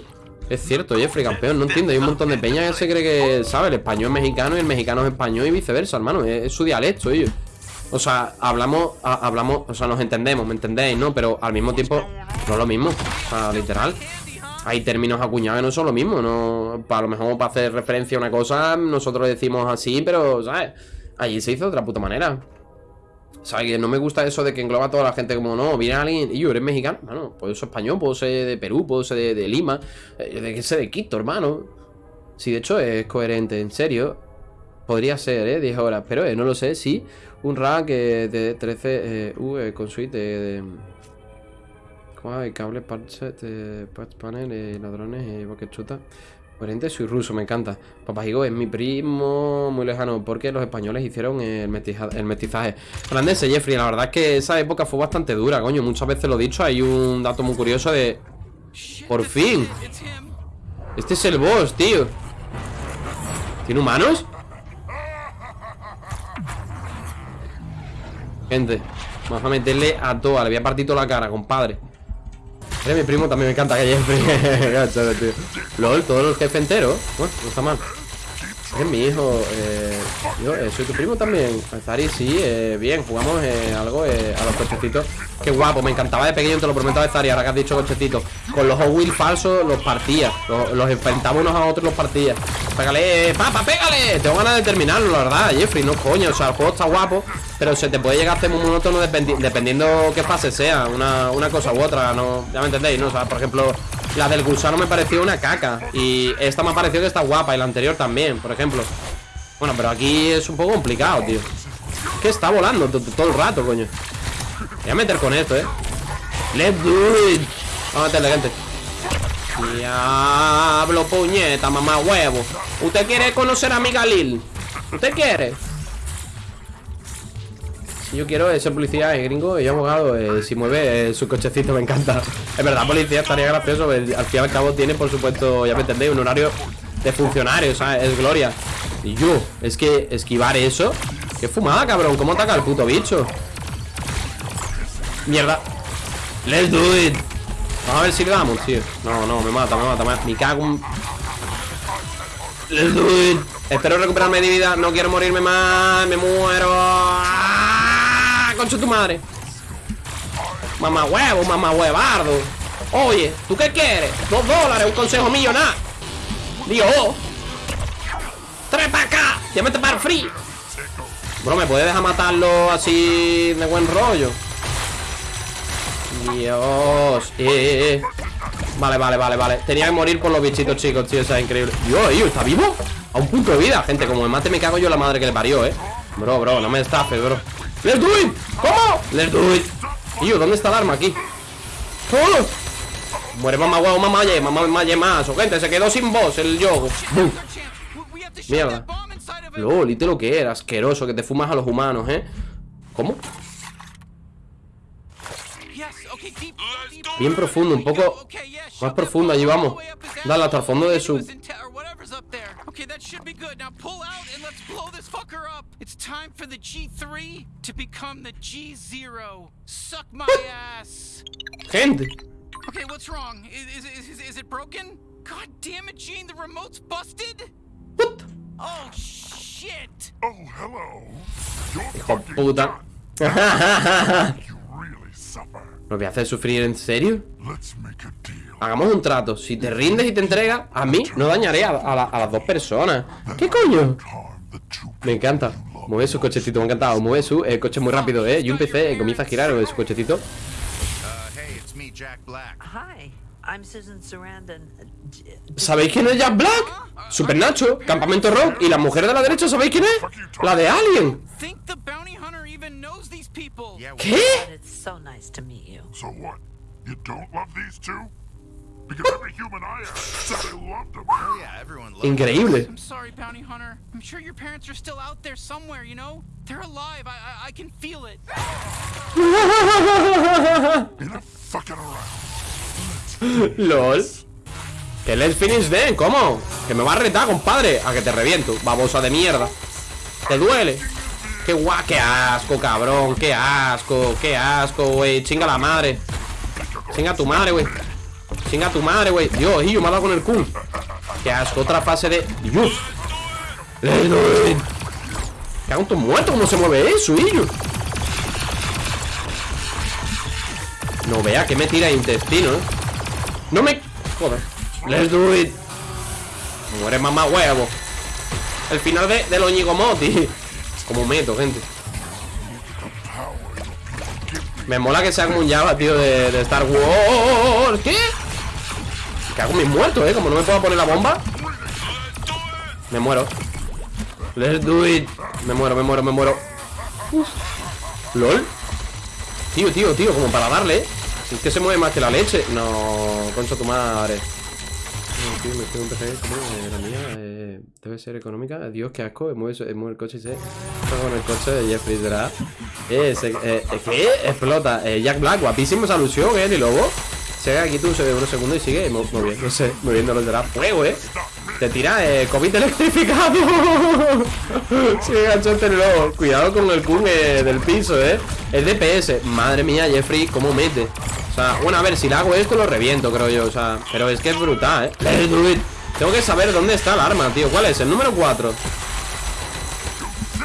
es cierto, Jeffrey, campeón, no entiendo. Hay un montón de peña que se cree que, ¿sabes? El español es mexicano y el mexicano es español y viceversa, hermano. Es, su dialecto, ellos. O sea, hablamos, hablamos, o sea, nos entendemos, ¿me entendéis, no? Pero al mismo tiempo, no es lo mismo. O sea, literal. Hay términos acuñados que no son lo mismo, no. A lo mejor para hacer referencia a una cosa, nosotros decimos así, pero, ¿sabes? Allí se hizo de otra puta manera. ¿Sabes? No me gusta eso de que engloba a toda la gente como, no, viene alguien y yo, ¿eres mexicano? Bueno, puedo ser español, puedo ser de Perú, puedo ser de, Lima, eh, de que sé de Quito, hermano. Sí, de hecho es coherente, en serio. Podría ser, ¿eh? 10 horas, pero eh, no lo sé, sí. Un rack eh, de 13 eh, U eh, con suite de... ¿Cómo hay? Cable, parche, eh, panel, eh, ladrones, eh, bucket chuta. Soy ruso, me encanta. Papajigo es mi primo muy lejano porque los españoles hicieron el, el mestizaje. Holandese, Jeffrey, la verdad es que esa época fue bastante dura, coño. Muchas veces lo he dicho, hay un dato muy curioso de... Por fin. Este es el boss, tío. ¿Tiene humanos? Gente, vamos a meterle a toda. Le voy a la cara, compadre. Mi primo, también me encanta que tío. LOL, todos los jefes enteros. Bueno, no está mal. Eres mi hijo. Eh, yo eh, soy tu primo también. Zari, sí, eh, bien. Jugamos eh, algo eh, a los cochecitos. Qué guapo, me encantaba de pequeño, te lo prometo de Zari. Ahora que has dicho cochecitos. Con los Hot falsos los partía. Los, los enfrentamos unos a otros los partía. Pégale, papa, pégale. Tengo ganas de terminarlo, la verdad, Jeffrey. No coño, o sea, el juego está guapo. Pero se te puede llegar a hacer muy monótono dependi- dependiendo qué fase sea. Una, una cosa u otra, ¿no? Ya me entendéis, ¿no? O sea, por ejemplo, la del gusano me pareció una caca. Y esta me ha parecido que está guapa. Y la anterior también, por ejemplo. Bueno, pero aquí es un poco complicado, tío. Es que está volando to- to- todo el rato, coño. Voy a meter con esto, eh. Let's do it. Vamos a meterle, gente. Diablo, puñeta, mamá huevo. ¿Usted quiere conocer a mi Galil? ¿Usted quiere? Yo quiero ser policía, es gringo y abogado. eh, si mueve eh, su cochecito, me encanta. Es verdad, policía estaría gracioso. Al fin y al cabo, tiene, por supuesto, ya me entendéis, un horario de funcionario, ¿sabes? Es gloria. Y yo, es que esquivar eso. Qué fumada, cabrón. ¿Cómo ataca el puto bicho? Mierda. Let's do it. Vamos a ver si le damos, tío. No, no, me mata, me mata. Me, me cago en... Let's do it. Espero recuperarme de vida. No quiero morirme más. Me muero. Concha tu madre. Mamá huevo, mamá huevardo. Oye, ¿tú qué quieres? Dos dólares, un consejo millonario. Dios. Tres para acá. Me para free. Bro, ¿me puede dejar matarlo así de buen rollo? Dios eh. Vale, vale, vale, vale Tenía que morir por los bichitos chicos, tío, sea, increíble Dios, ¿está vivo? A un punto de vida, gente Como me mate me cago yo la madre que le parió, eh Bro, bro, no me estafes, bro ¡Let's do it! ¿Cómo? ¡Let's do it! Tío, ¿dónde está el arma aquí? ¡Oh! Muere mamá huevo, mamá ye, mamá maye más Gente, se quedó sin voz el yogo ¡Bum! Mierda Lol, ¿y lo que era? Asqueroso, que te fumas a los humanos, ¿eh? ¿Cómo? Bien profundo, un poco más profundo, allí vamos. Dale hasta el fondo de su... Gente. Okay, what's wrong? Is, it broken? God damn it, Gene, the remote's busted? What? Oh, shit! Oh, hello. You're puta. ¿Lo voy a hacer sufrir en serio? Hagamos un trato. Si te rindes y te entregas, a mí no dañaré a, a la- a las dos personas. ¿Qué coño? Me encanta. Mueve su cochecito, me ha encantado. Mueve su eh, coche muy rápido, ¿eh? Yo empecé, eh, comienza a girar su cochecito. Uh, hey, it's me, Jack Black. Hi, I'm Susan Sarandon. D- ¿Sabéis quién es Jack Black? Super Nacho, Campamento Rock. Y la mujer de la derecha, ¿sabéis quién es? La de Alien. Even knows these people. Yeah, well, ¿Qué? But it's so nice to meet you. So what? You don't love these two? Because every human I asked said they loved them. oh yeah, everyone loves Increíble. I'm sorry, bounty hunter. I'm sure your parents are still out there somewhere, you know? They're alive. I, I, I can feel it. Enough fucking around. LOL. Que let's finish then, ¿cómo? Que me va a retar, compadre. A que te reviento, babosa de mierda. ¿Te duele? Qué guay, qué asco, cabrón. Qué asco, qué asco, güey. Chinga la madre. Chinga tu madre, güey. Chinga tu madre, güey. Dios, y yo me ha dado con el Q. Qué asco, otra fase de. Dios. It. Cago en tu muerto, ¿cómo se mueve eso, Illo? No vea que me tira intestino, ¿eh? No me... Joder Let's do it Muere mamá huevo El final de, de los Como meto, gente Me mola que sea como un Java, tío, de, Star Wars ¿Qué? Cago en mis muertos, ¿eh? Como no me puedo poner la bomba Me muero Let's do it Me muero, me muero, me muero Uf. LOL Tío, tío, tío, como para darle, ¿eh? Si es que se mueve más que la leche No, concha tu madre eh, la mía eh, Debe ser económica Dios, qué asco Mueve, mueve el coche y con el coche de Jeffrey ¿verdad? Eh, se, eh. Explota eh, Jack Black, guapísima esa alusión, ¿eh? Ni lobo Se ve aquí tú se ve unos segundos y sigue mo- moviéndose Moviéndolo de la fuego, ¿eh? Te tira eh, COVID electrificado Sigue ganchote el lobo Cuidado con el kun del piso, ¿eh? Es DPS Madre mía, Jeffrey, ¿cómo mete? Sea, bueno, a ver, si le hago esto lo reviento, creo yo O sea, pero es que es brutal, ¿eh? Tengo que saber dónde está el arma, tío ¿Cuál es? El número 4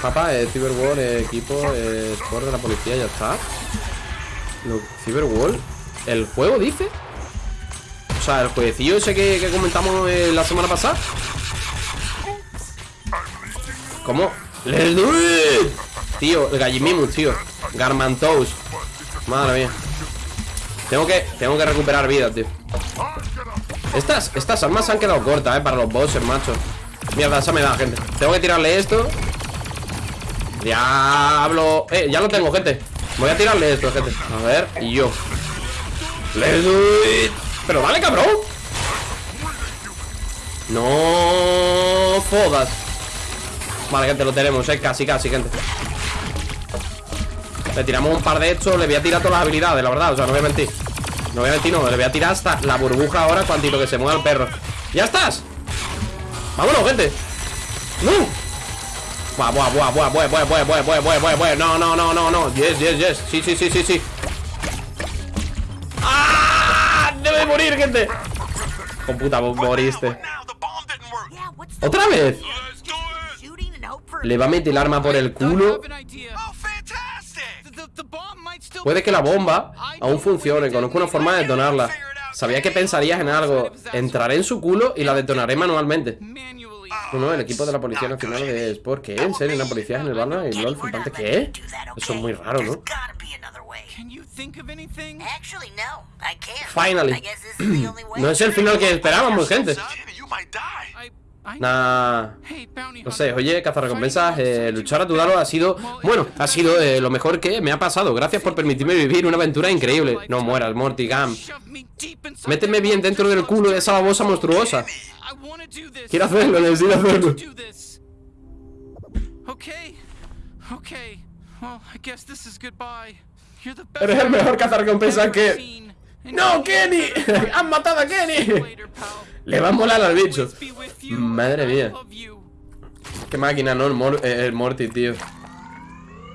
Papá, eh, Cyberwall, eh, equipo, eh, sport de la policía, ya está Cyberwall ¿El juego dice? O sea, el jueguecillo ese que, que comentamos eh, la semana pasada ¿Cómo? ¡Let's! Tío, el Gallimimus, tío Garmantos Madre mía Tengo que, tengo que recuperar vida, tío. Estas, estas armas se han quedado cortas, eh, para los bosses, macho. Mierda, esa me da, gente. Tengo que tirarle esto. Diablo. Eh, ya lo tengo, gente. Voy a tirarle esto, gente. A ver, y yo. Pero dale, cabrón. No fodas Vale, gente, lo tenemos, eh. Casi, casi, gente Le tiramos un par de estos Le voy a tirar todas las habilidades, la verdad O sea, no voy a mentir No voy a mentir, no Le voy a tirar hasta la burbuja ahora Cuantito que se mueva el perro ¡Ya estás! ¡Vámonos, gente! ¡No! Buah, buah, buah, buah, buah, buah, buah, buah, buah, buah, buah, buah. No, no, no, no, no. Yes, yes, yes. Sí, sí, sí, sí, sí. ¡Ah! Debe morir, gente. Con puta, moriste. ¿Otra vez? Le va a meter el arma por el culo. Puede que la bomba aún funcione. Conozco una forma de detonarla. Sabía que pensarías en algo. Entraré en su culo y la detonaré manualmente. No, no, el equipo de la Policía Nacional de Sport. ¿Qué? ¿En serio? ¿Una policía Valorant y LOL flipante? ¿Qué? Eso es muy raro, ¿no? Finally. No es el final que esperábamos, gente. Nah. No sé, oye, cazarrecompensas, eh, luchar a tu lado ha sido, bueno, ha sido eh, lo mejor que me ha pasado. Gracias por permitirme vivir una aventura increíble. No mueras, inside Méteme bien dentro del culo de esa babosa monstruosa. Quiero hacerlo, necesito hacerlo. Eres el mejor cazarrecompensas que... ¡No, Kenny! ¡Han matado a Kenny! Le va a molar al bicho. Madre mía. Qué máquina, ¿no? El, Mor- eh, el Morty, tío.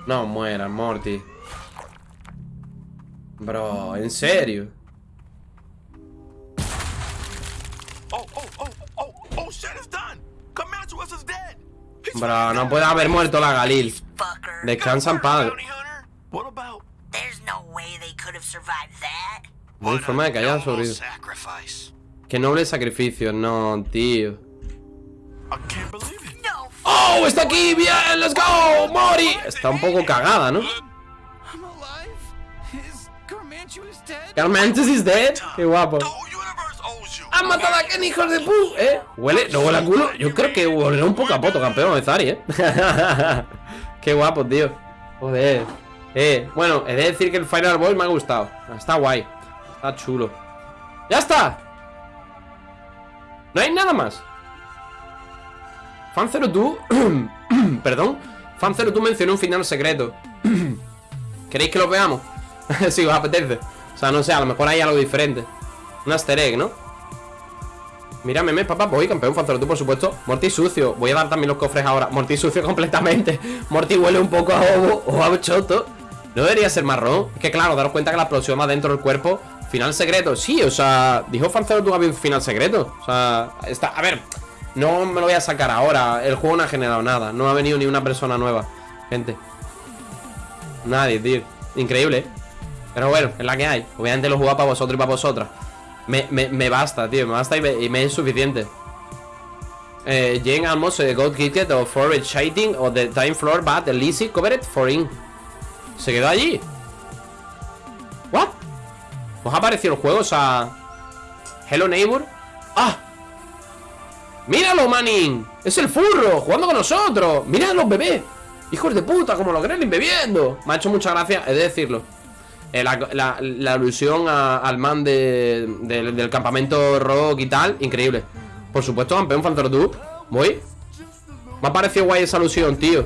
No mueras, Morty. Bro, ¿en serio? Oh, oh, oh, oh, oh, Bro, no puede haber muerto la Galil. Fucker. Descansa en paz. bounty hunter. What about? There's no way they could have survived that. No hay forma de que hayan sobrevivido. Sacrifice. Qué noble sacrificio, no, tío. ¡Oh! ¡Está aquí! ¡Bien! ¡Let's go! ¡Mori! Está un poco cagada, ¿no? Alive. Is dead? Qué guapo. ¡Han matado a Kenny, hijos de pu! ¿Eh? ¿Huele? ¿No huele a culo? Yo creo que huele un poco a poto, campeón de Zari, ¿eh? Qué guapo, tío. Joder. Eh, bueno, he de decir que el Final Boss me ha gustado. Está guay. Está chulo. ¡Ya está! No hay nada más. Fan 02 Perdón. Fan 02 mencionó un final secreto. ¿Queréis que lo veamos? si os apetece. O sea, no sé, a lo mejor hay algo diferente. Un easter egg, ¿no? Mira, meme, papá, voy, campeón Fan 02, por supuesto. Morty sucio. Voy a dar también los cofres ahora. Morty sucio completamente. Morty huele un poco a ovo o a choto. No debería ser marrón que claro, daros cuenta que la explosión va dentro del cuerpo Final secreto, sí, o sea Dijo Fan 02 que había un final secreto O sea, está, a ver no me lo voy a sacar ahora. El juego no ha generado nada. No ha venido ni una persona nueva. Gente. Nadie, tío. Increíble, ¿eh? Pero bueno, es la que hay. Obviamente lo he jugado para vosotros y para vosotras. Me, me, me basta, tío. Me basta y me, y es suficiente. Eh, Jane almost uh, got kicked of for shading of the time floor, but Lizzie covered for in. Se quedó allí. What? ¿Os ha parecido el juego? O sea. Hello neighbor. ¡Ah! ¡Míralo, Manning! ¡Es el furro! ¡Jugando con nosotros! ¡Mira los bebés! ¡Hijos de puta! Como los Gremlins bebiendo Me ha hecho mucha gracia, he de decirlo Eh, la, alusión al man de- del- campamento rock y tal Increíble Por supuesto, campeón Fantor Voy Me ha parecido guay esa alusión, tío